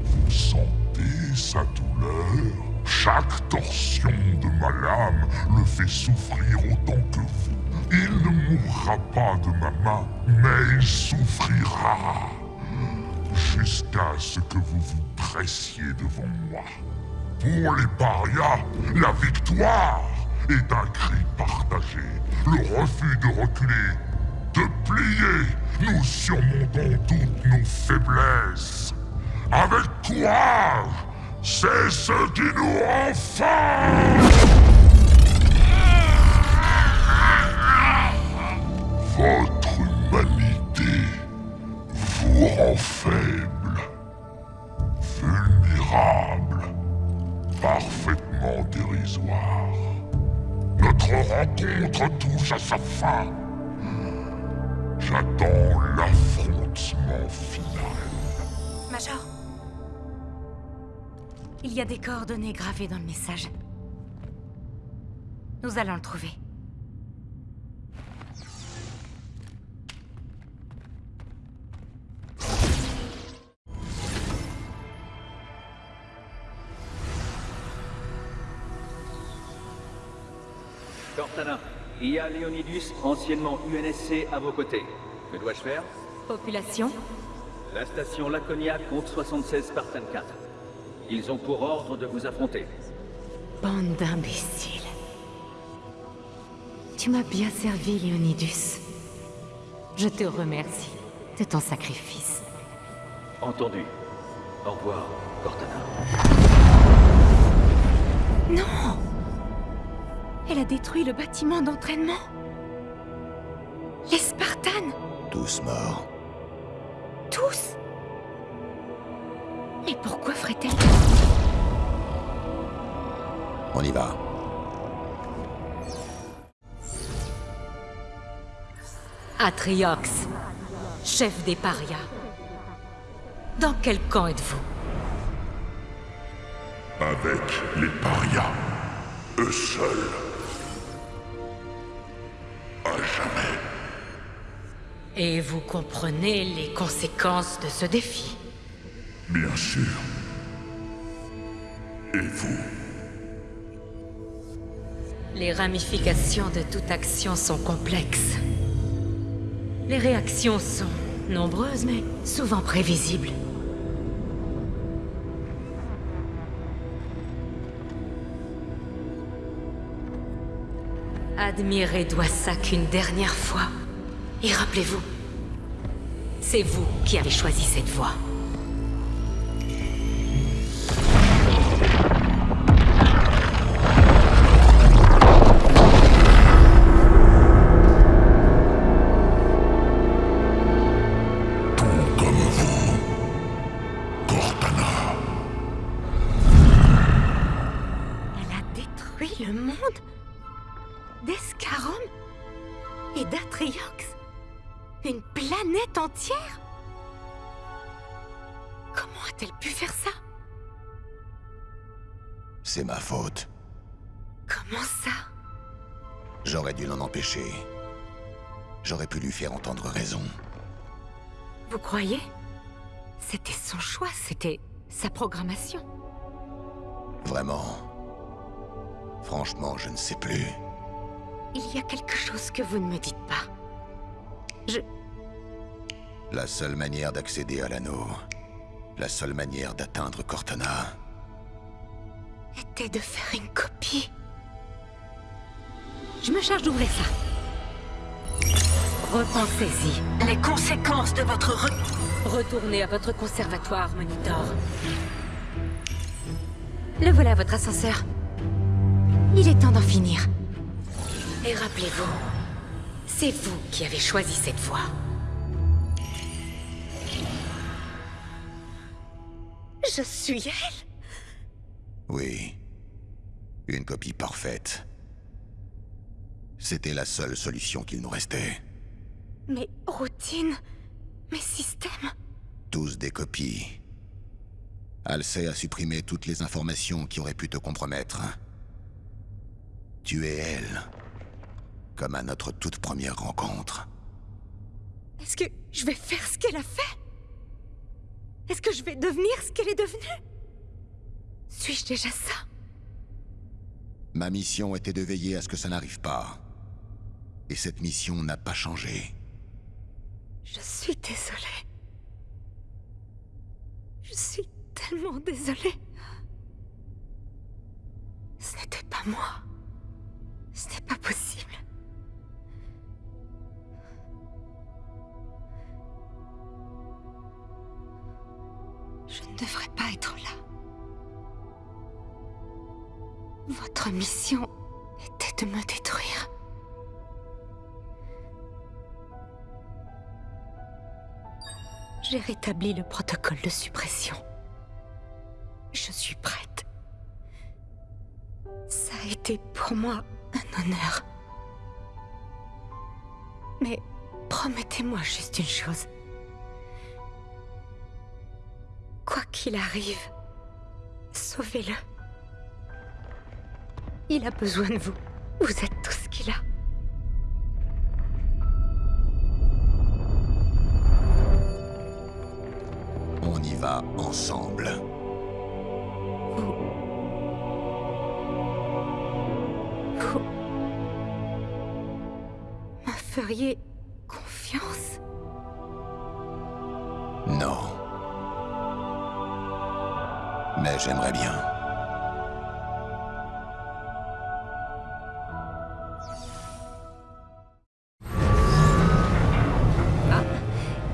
Vous sentez sa douleur chaque torsion de ma lame le fait souffrir autant que vous. Il ne mourra pas de ma main, mais il souffrira jusqu'à ce que vous vous dressiez devant moi. Pour les parias, la victoire est un cri partagé, le refus de reculer, de plier. Nous surmontons toutes nos faiblesses. Avec courage, c'est ce qui nous rend. Votre humanité vous rend faible, vulnérable, parfaitement dérisoire. Notre rencontre touche à sa fin. J'attends l'affrontement final. Major Il y a des coordonnées gravées dans le message. Nous allons le trouver. Cortana, il y a Leonidus, anciennement UNSC, à vos côtés. Que dois-je faire? Population La station Laconia compte 76 Spartan 4. Ils ont pour ordre de vous affronter. Bande d'imbéciles. Tu m'as bien servi, Léonidus. Je te remercie de ton sacrifice. Entendu. Au revoir, Cortana. Non Elle a détruit le bâtiment d'entraînement. Les Spartans Tous morts. Tous Mais pourquoi ferait-elle On y va. Atriox, chef des parias. Dans quel camp êtes-vous Avec les parias, eux seuls. À jamais. Et vous comprenez les conséquences de ce défi Bien sûr. Et vous? Les ramifications de toute action sont complexes. Les réactions sont nombreuses, mais souvent prévisibles. Admirez Doissac une dernière fois. Et rappelez-vous, c'est vous qui avez choisi cette voie. Programmation. Vraiment. Franchement, je ne sais plus. Il y a quelque chose que vous ne me dites pas. Je... La seule manière d'accéder à l'anneau, la seule manière d'atteindre Cortana, était de faire une copie. Je me charge d'ouvrir ça. Repensez-y. Les conséquences de votre re... Retournez à votre conservatoire, Monitor. Le voilà, votre ascenseur. Il est temps d'en finir. Et rappelez-vous, c'est vous qui avez choisi cette voie. Je suis elle oui. Une copie parfaite. C'était la seule solution qu'il nous restait. Mes routines, mes systèmes. Tous des copies. Halsey a supprimé toutes les informations qui auraient pu te compromettre. Tu es elle. Comme à notre toute première rencontre. Est-ce que je vais faire ce qu'elle a fait? Est-ce que je vais devenir ce qu'elle est devenue? Suis-je déjà ça? Ma mission était de veiller à ce que ça n'arrive pas. Et cette mission n'a pas changé. Je suis désolée. Je suis tellement désolée. Ce n'était pas moi. Ce n'est pas possible. Je ne devrais pas être là. Votre mission était de me détruire. J'ai rétabli le protocole de suppression. Je suis prête. Ça a été pour moi un honneur. Mais promettez-moi juste une chose. Quoi qu'il arrive, sauvez-le. Il a besoin de vous. Vous êtes tout ce qu'il a. va ensemble. Vous... me feriez confiance? Non. Mais j'aimerais bien.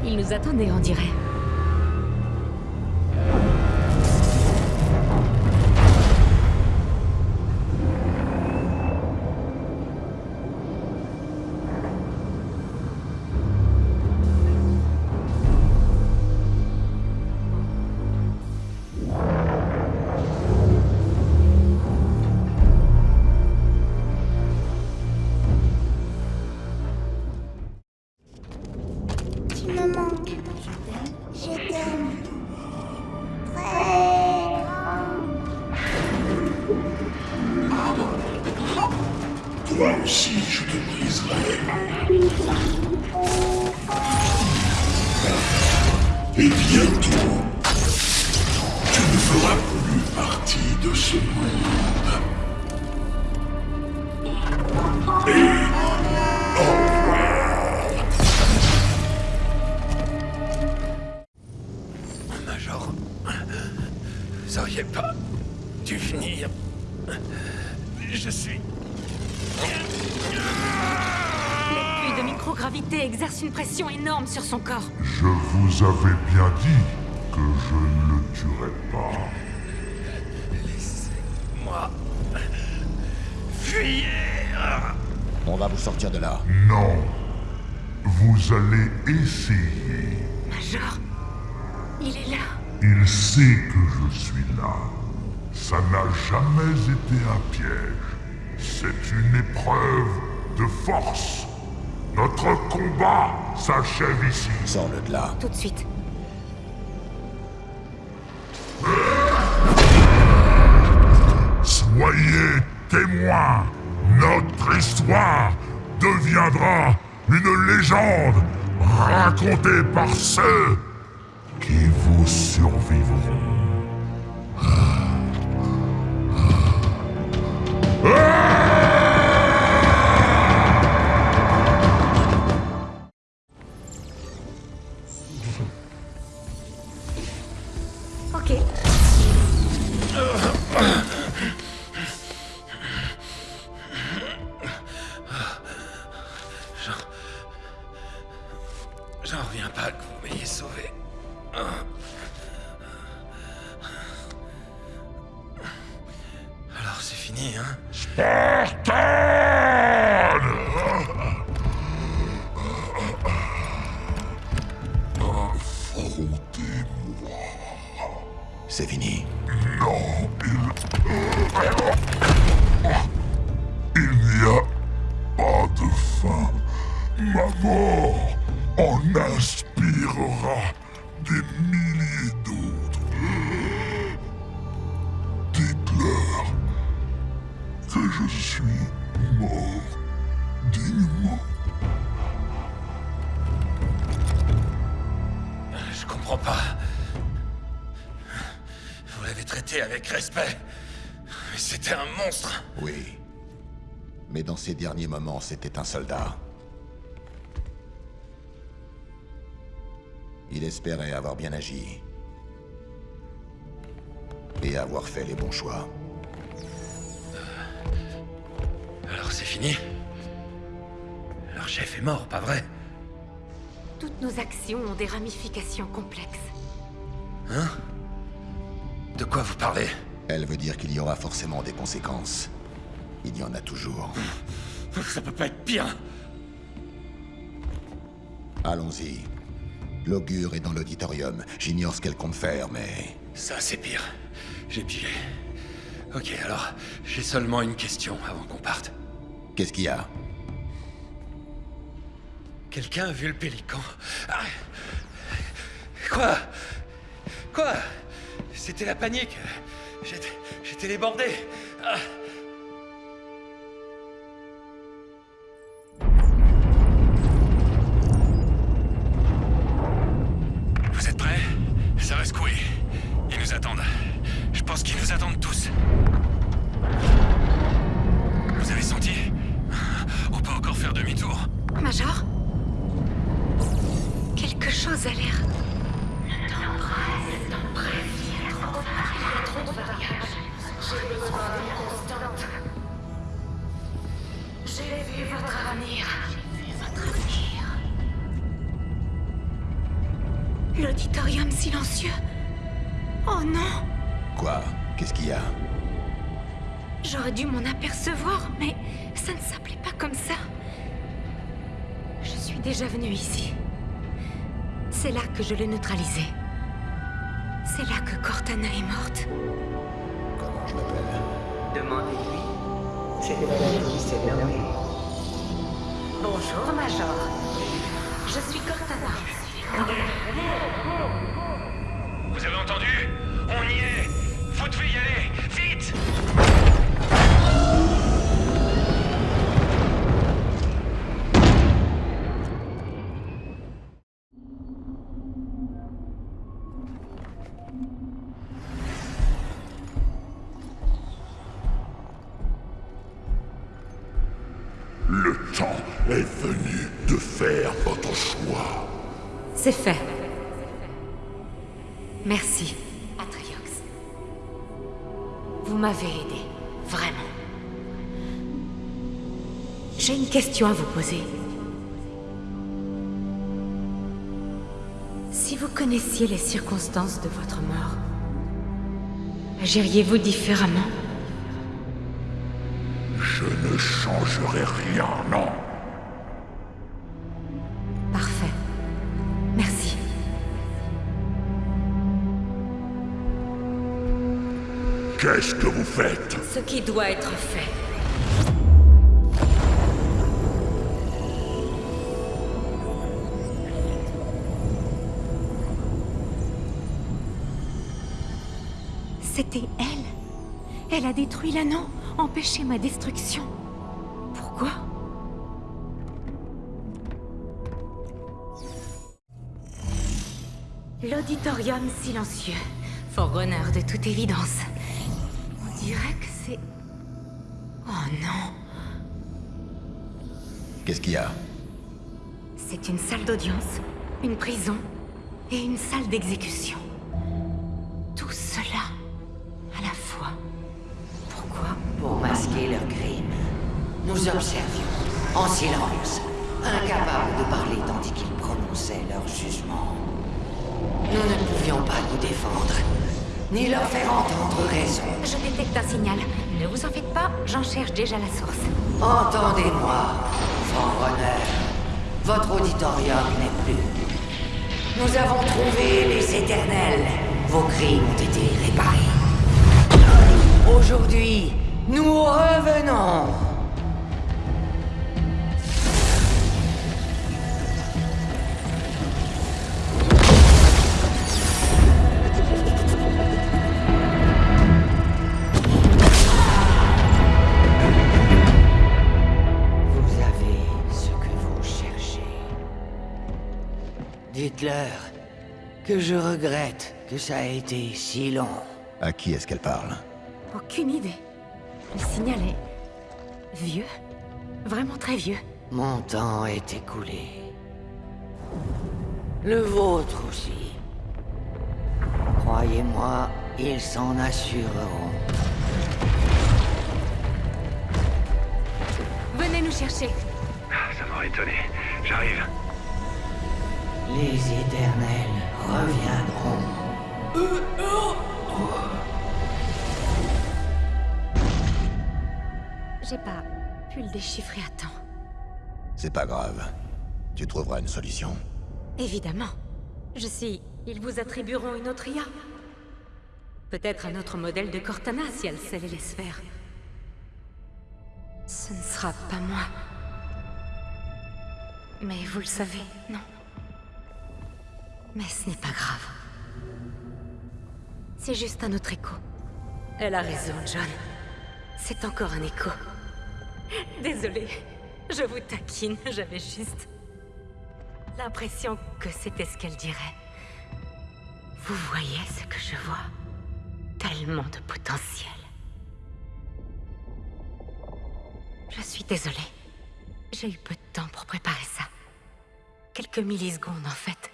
Il nous attendait, on dirait. Toi aussi, je te briserai. Et bientôt, tu ne feras plus partie de ce monde. Son corps. Je vous avais bien dit que je ne le tuerais pas. Moi... Fuyez On va vous sortir de là. Non. Vous allez essayer. Major, il est là. Il sait que je suis là. Ça n'a jamais été un piège. C'est une épreuve de force. Notre combat s'achève ici. Sors-le de là. Tout de suite. Soyez témoins. Notre histoire deviendra une légende racontée par ceux qui vous survivront. Ok. C'était un soldat. Il espérait avoir bien agi. Et avoir fait les bons choix. Alors c'est fini Leur chef est mort, pas vrai? Toutes nos actions ont des ramifications complexes. Hein? De quoi vous parlez? Elle veut dire qu'il y aura forcément des conséquences. Il y en a toujours. <laughs> Ça peut pas être pire Allons-y. L'augure est dans l'auditorium. J'ignore ce qu'elle compte faire, mais... Ça, c'est pire. J'ai pigé. Ok, alors, j'ai seulement une question avant qu'on parte. Qu'est-ce qu'il y a? Quelqu'un a vu le pélican? Ah. Quoi? Quoi? C'était la panique. J'étais... J'étais débordé. Ah. Là que C'est fait. Merci, Atriox. Vous m'avez aidé, vraiment. J'ai une question à vous poser. Si vous connaissiez les circonstances de votre mort, agiriez-vous différemment? Je ne changerai rien, Qu'est-ce que vous faites? Ce qui doit être fait. C'était elle. Elle a détruit l'anneau, empêché ma destruction. Pourquoi? L'auditorium silencieux. Forerunner de toute évidence. On dirait que c'est... Oh non. Qu'est-ce qu'il y a? C'est une salle d'audience, une prison et une salle d'exécution. Tout cela à la fois. Pourquoi? Pour masquer leurs crimes, nous observions, en silence, incapables de parler tandis qu'ils prononçaient leur jugement. Nous ne pouvions pas nous défendre, ni leur faire entendre raison. Je détecte un signal. Ne vous en faites pas, j'en cherche déjà la source. Entendez-moi, Forerunner. Votre auditorium n'est plus. Nous avons trouvé les éternels. Vos crimes ont été réparés. Aujourd'hui, nous revenons. Que je regrette que ça ait été si long. À qui est-ce qu'elle parle? Aucune idée. Le signal est... vieux. Vraiment très vieux. Mon temps est écoulé. Le vôtre aussi. Croyez-moi, ils s'en assureront. Venez nous chercher. Ça m'aurait étonné. J'arrive. Les éternels reviendront. J'ai pas pu le déchiffrer à temps. C'est pas grave. Tu trouveras une solution. Évidemment. Je suis... Ils vous attribueront une autre IA. Peut-être un autre modèle de Cortana si elle sait les faire. Ce ne sera pas moi. Mais vous le savez, non Mais ce n'est pas grave. C'est juste un autre écho. Elle a raison, John. C'est encore un écho. Désolée, je vous taquine, j'avais juste l'impression que c'était ce qu'elle dirait. Vous voyez ce que je vois? Tellement de potentiel. Je suis désolée. J'ai eu peu de temps pour préparer ça. Quelques millisecondes, en fait.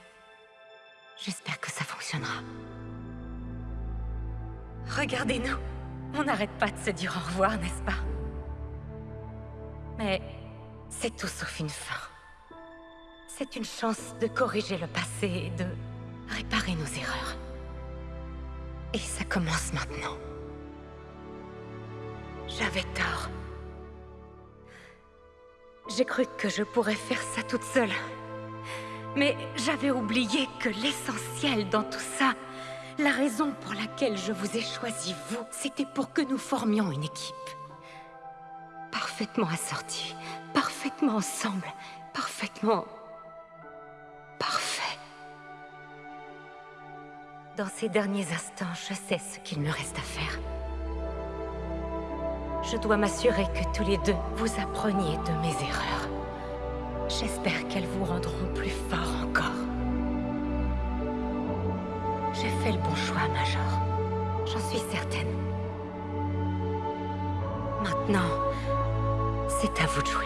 J'espère que ça fonctionnera. Regardez-nous. On n'arrête pas de se dire au revoir, n'est-ce pas? Mais c'est tout sauf une fin. C'est une chance de corriger le passé et de réparer nos erreurs. Et ça commence maintenant. J'avais tort. J'ai cru que je pourrais faire ça toute seule. Mais j'avais oublié que l'essentiel dans tout ça, la raison pour laquelle je vous ai choisi vous, c'était pour que nous formions une équipe. Parfaitement assortie, parfaitement ensemble, parfaitement... parfait. Dans ces derniers instants, je sais ce qu'il me reste à faire. Je dois m'assurer que tous les deux, vous appreniez de mes erreurs. J'espère qu'elles vous rendront plus forts encore. J'ai fait le bon choix, Major. J'en suis certaine. Maintenant, c'est à vous de jouer.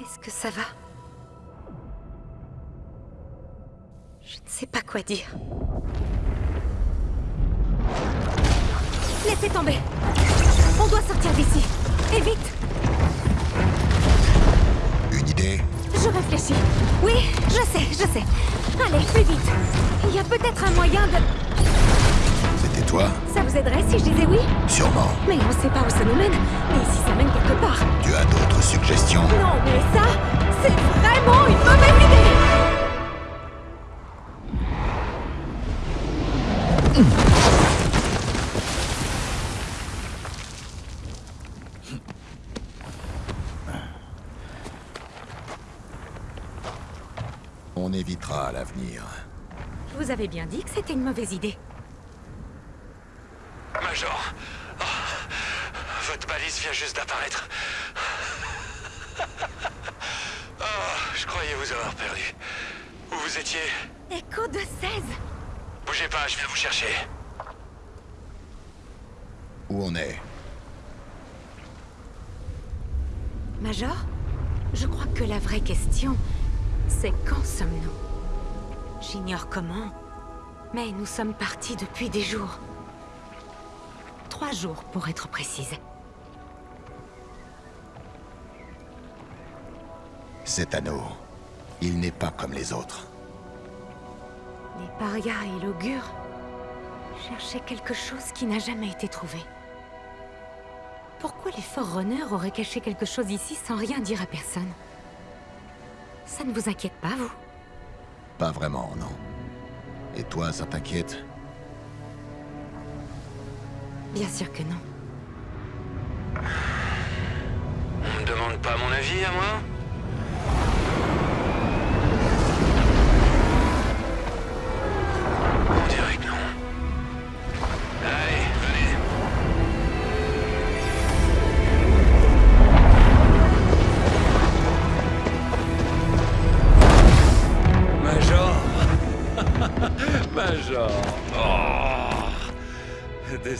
Est-ce que ça va? Je ne sais pas quoi dire. Laissez tomber On doit sortir d'ici Et vite Une idée Je réfléchis. Oui, je sais, je sais. Allez, plus vite. Il y a peut-être un moyen de... C'était toi Ça vous aiderait si je disais oui? Sûrement. Mais on sait pas où ça nous mène. Et si ça mène quelque part? Tu as d'autres suggestions? Non, mais ça, c'est vraiment une mauvaise idée On évitera à l'avenir. Je vous avais bien dit que c'était une mauvaise idée. Major, oh, votre balise vient juste d'apparaître. <laughs> Oh, je croyais vous avoir perdu. Où vous étiez? Écho de 16 Bougez pas, je viens vous chercher. Où on est? Major Je crois que la vraie question, c'est quand sommes-nous J'ignore comment, mais nous sommes partis depuis des jours. Trois jours, pour être précise. Cet anneau, il n'est pas comme les autres. Les parias et l'augure cherchaient quelque chose qui n'a jamais été trouvé. Pourquoi les Forerunners auraient caché quelque chose ici sans rien dire à personne Ça ne vous inquiète pas, vous? Pas vraiment, non. Et toi, ça t'inquiète? Bien sûr que non. On me demande pas mon avis à moi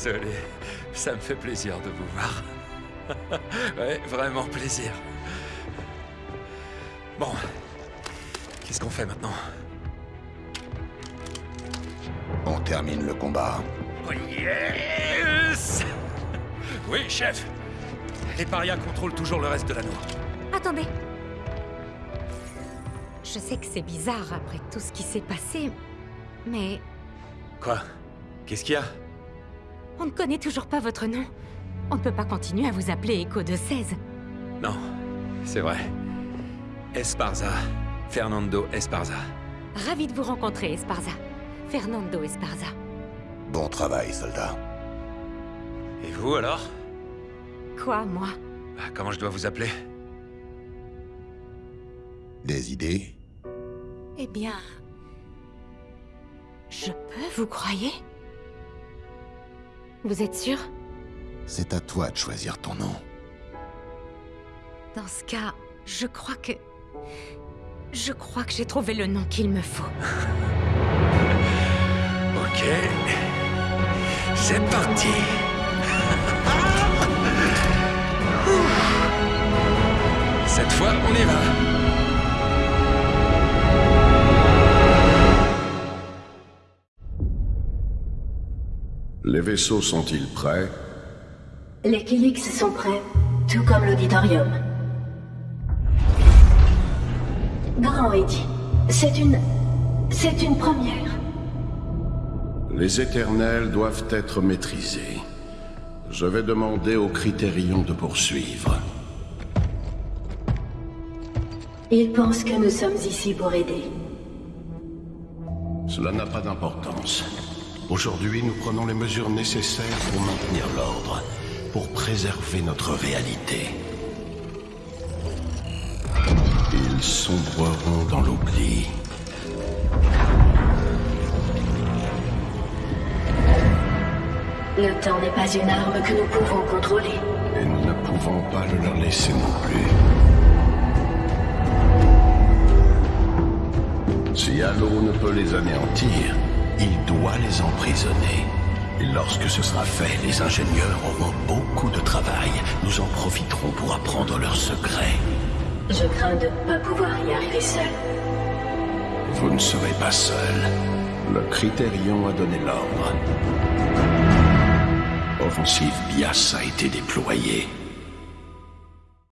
Désolé. Ça me fait plaisir de vous voir. <laughs> ouais, vraiment plaisir. Bon. Qu'est-ce qu'on fait maintenant? On termine le combat. Oh yes <laughs> Oui, chef Les parias contrôlent toujours le reste de l'anneau. Attendez. Je sais que c'est bizarre après tout ce qui s'est passé, mais Quoi? Qu'est-ce qu'il y a? On ne connaît toujours pas votre nom. On ne peut pas continuer à vous appeler Echo de 16. Non, c'est vrai. Esparza. Fernando Esparza. Ravi de vous rencontrer, Esparza. Fernando Esparza. Bon travail, soldat. Et vous alors? Quoi, moi? Bah, Comment je dois vous appeler? Des idées? Eh bien... Je peux, vous croyez? Vous êtes sûr? C'est à toi de choisir ton nom. Dans ce cas, je crois que... Je crois que j'ai trouvé le nom qu'il me faut. <laughs> Ok. C'est parti. <laughs> Cette fois, on y va. Les vaisseaux sont-ils prêts? Les Kilix sont prêts, tout comme l'auditorium. Grand Eddie, c'est une... c'est une première. Les éternels doivent être maîtrisés. Je vais demander au Critérion de poursuivre. Ils pensent que nous sommes ici pour aider. Cela n'a pas d'importance. Aujourd'hui, nous prenons les mesures nécessaires pour maintenir l'ordre, pour préserver notre réalité. Ils sombreront dans l'oubli. Le temps n'est pas une arme que nous pouvons contrôler. Et nous ne pouvons pas le leur laisser non plus. Si Halo ne peut les anéantir, il doit les emprisonner. Et lorsque ce sera fait, les ingénieurs auront beaucoup de travail. Nous en profiterons pour apprendre leurs secrets. Je crains de ne pas pouvoir y arriver seul. Vous ne serez pas seul. Le Critérion a donné l'ordre. Offensive Bias a été déployée.